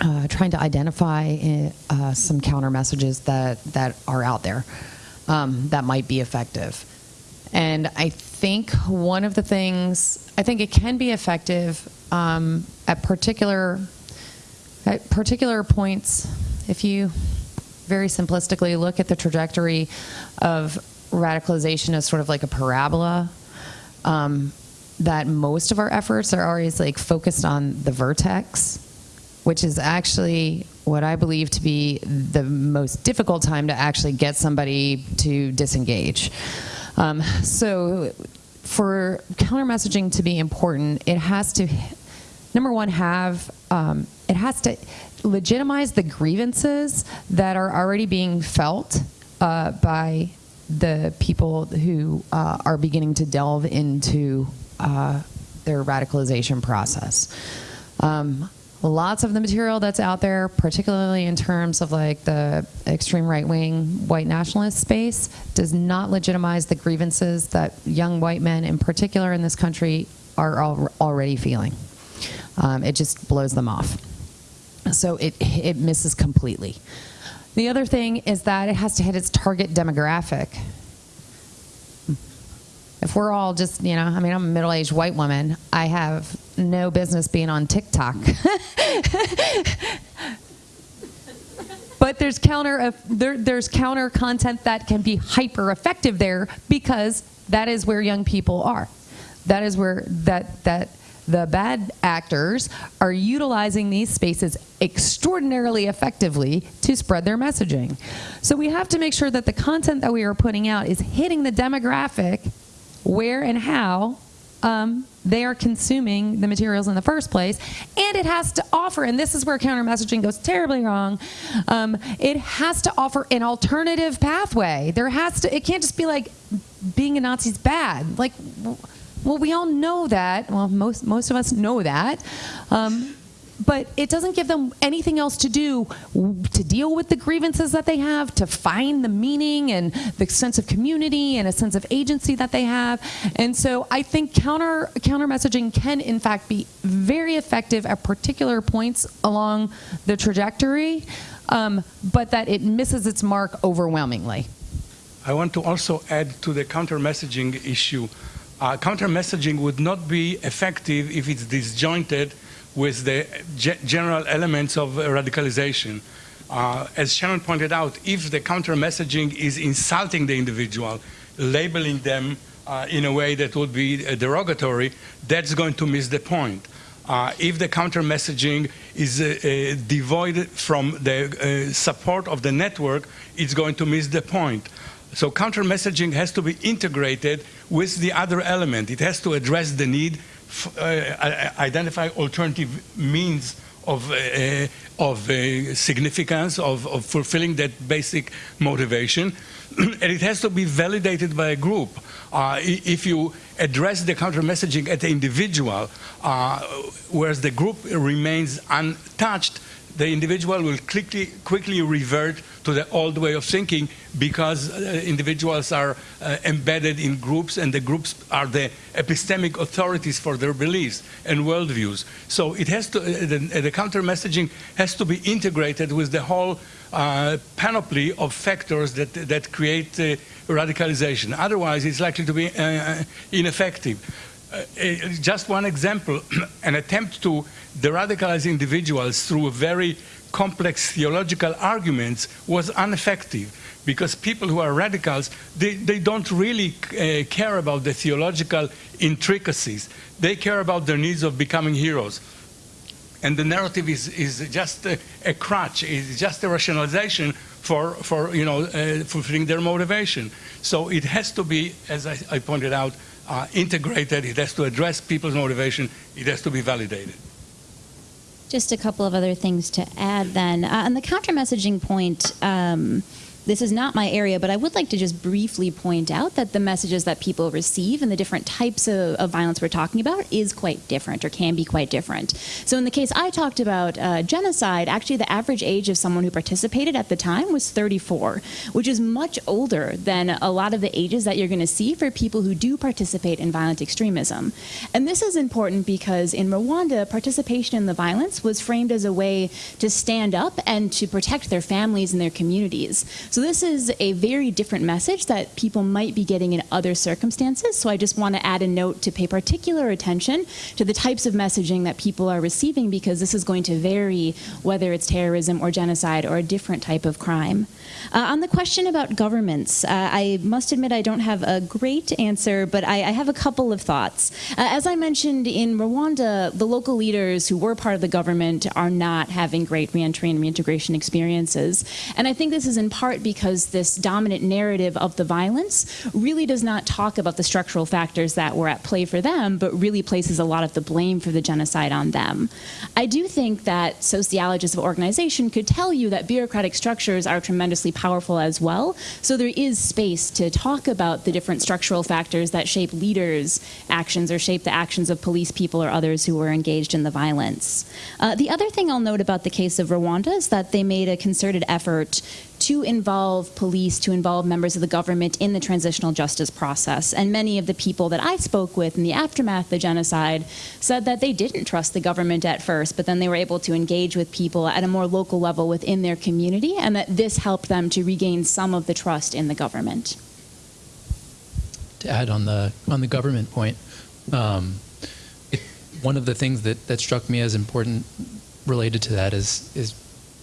uh, trying to identify uh, some counter messages that that are out there um, that might be effective. And I think one of the things I think it can be effective um, at particular at particular points if you very simplistically look at the trajectory of radicalization as sort of like a parabola um, that most of our efforts are always like focused on the vertex which is actually what i believe to be the most difficult time to actually get somebody to disengage um, so for counter messaging to be important it has to number one have um, it has to legitimize the grievances that are already being felt uh, by the people who uh, are beginning to delve into uh, their radicalization process. Um, lots of the material that's out there, particularly in terms of like the extreme right-wing white nationalist space, does not legitimize the grievances that young white men, in particular in this country, are al already feeling. Um, it just blows them off. So it, it misses completely. The other thing is that it has to hit its target demographic. If we're all just, you know, I mean, I'm a middle aged white woman, I have no business being on TikTok. but there's counter, uh, there, there's counter content that can be hyper effective there because that is where young people are. That is where that, that the bad actors are utilizing these spaces extraordinarily effectively to spread their messaging. So we have to make sure that the content that we are putting out is hitting the demographic where and how um, they are consuming the materials in the first place. And it has to offer, and this is where counter messaging goes terribly wrong, um, it has to offer an alternative pathway. There has to, it can't just be like being a Nazi's bad. Like, well, we all know that. Well, most, most of us know that. Um, but it doesn't give them anything else to do to deal with the grievances that they have, to find the meaning and the sense of community and a sense of agency that they have. And so I think counter counter messaging can in fact be very effective at particular points along the trajectory, um, but that it misses its mark overwhelmingly. I want to also add to the counter messaging issue. Uh, counter messaging would not be effective if it's disjointed with the general elements of radicalization. Uh, as Sharon pointed out, if the counter messaging is insulting the individual, labeling them uh, in a way that would be uh, derogatory, that's going to miss the point. Uh, if the counter messaging is uh, uh, devoid from the support of the network, it's going to miss the point. So counter messaging has to be integrated with the other element. It has to address the need uh, identify alternative means of, uh, of uh, significance, of, of, fulfilling that basic motivation. and it has to be validated by a group. Uh, if you address the counter messaging at the individual, uh, whereas the group remains untouched, the individual will quickly, quickly revert to the old way of thinking because uh, individuals are uh, embedded in groups and the groups are the epistemic authorities for their beliefs and worldviews. So it has to, uh, the, the counter messaging has to be integrated with the whole uh, panoply of factors that, that create uh, radicalization. Otherwise, it's likely to be uh, ineffective. Uh, uh, just one example, an attempt to de-radicalize individuals through a very complex theological arguments was ineffective because people who are radicals, they, they don't really uh, care about the theological intricacies. They care about their needs of becoming heroes. And the narrative is, is just a, a crutch, it's just a rationalization for, for you know, uh, fulfilling their motivation. So it has to be, as I, I pointed out, uh, integrated, it has to address people's motivation, it has to be validated. Just a couple of other things to add then. Uh, on the counter messaging point, um, this is not my area, but I would like to just briefly point out that the messages that people receive and the different types of, of violence we're talking about is quite different or can be quite different. So in the case I talked about uh, genocide, actually the average age of someone who participated at the time was 34, which is much older than a lot of the ages that you're going to see for people who do participate in violent extremism. And this is important because in Rwanda, participation in the violence was framed as a way to stand up and to protect their families and their communities. So this is a very different message that people might be getting in other circumstances. So I just want to add a note to pay particular attention to the types of messaging that people are receiving because this is going to vary whether it's terrorism or genocide or a different type of crime. Uh, on the question about governments, uh, I must admit I don't have a great answer, but I, I have a couple of thoughts. Uh, as I mentioned in Rwanda, the local leaders who were part of the government are not having great reentry and reintegration experiences. And I think this is in part because this dominant narrative of the violence really does not talk about the structural factors that were at play for them, but really places a lot of the blame for the genocide on them. I do think that sociologists of organization could tell you that bureaucratic structures are tremendously powerful as well. So there is space to talk about the different structural factors that shape leaders' actions or shape the actions of police people or others who were engaged in the violence. Uh, the other thing I'll note about the case of Rwanda is that they made a concerted effort to involve police, to involve members of the government in the transitional justice process. And many of the people that I spoke with in the aftermath of the genocide said that they didn't trust the government at first, but then they were able to engage with people at a more local level within their community, and that this helped them to regain some of the trust in the government. To add on the on the government point, um, it, one of the things that, that struck me as important related to that is is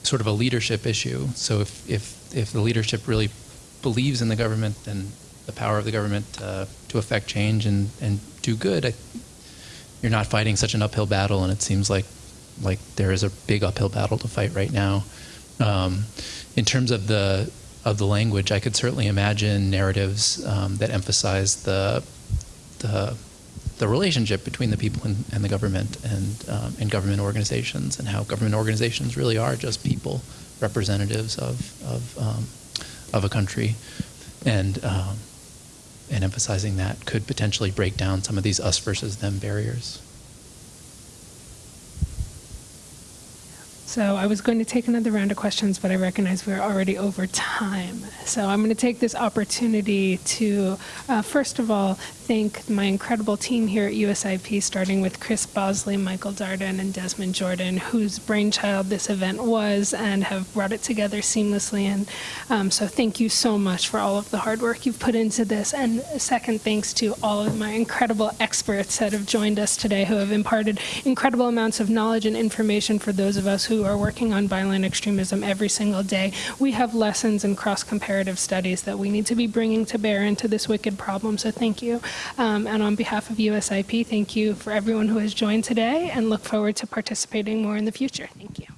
sort of a leadership issue. So if, if, if the leadership really believes in the government and the power of the government uh, to affect change and, and do good, I, you're not fighting such an uphill battle, and it seems like like there is a big uphill battle to fight right now. Um, in terms of the of the language, I could certainly imagine narratives um, that emphasize the the the relationship between the people and, and the government and, um, and government organizations and how government organizations really are just people, representatives of, of, um, of a country. And, um, and emphasizing that could potentially break down some of these us versus them barriers. So I was going to take another round of questions, but I recognize we're already over time. So I'm going to take this opportunity to, uh, first of all, thank my incredible team here at USIP, starting with Chris Bosley, Michael Darden, and Desmond Jordan, whose brainchild this event was and have brought it together seamlessly. And um, so thank you so much for all of the hard work you've put into this. And second, thanks to all of my incredible experts that have joined us today who have imparted incredible amounts of knowledge and information for those of us who are working on violent extremism every single day. We have lessons and cross-comparative studies that we need to be bringing to bear into this wicked problem. So thank you. Um, and on behalf of USIP, thank you for everyone who has joined today and look forward to participating more in the future. Thank you.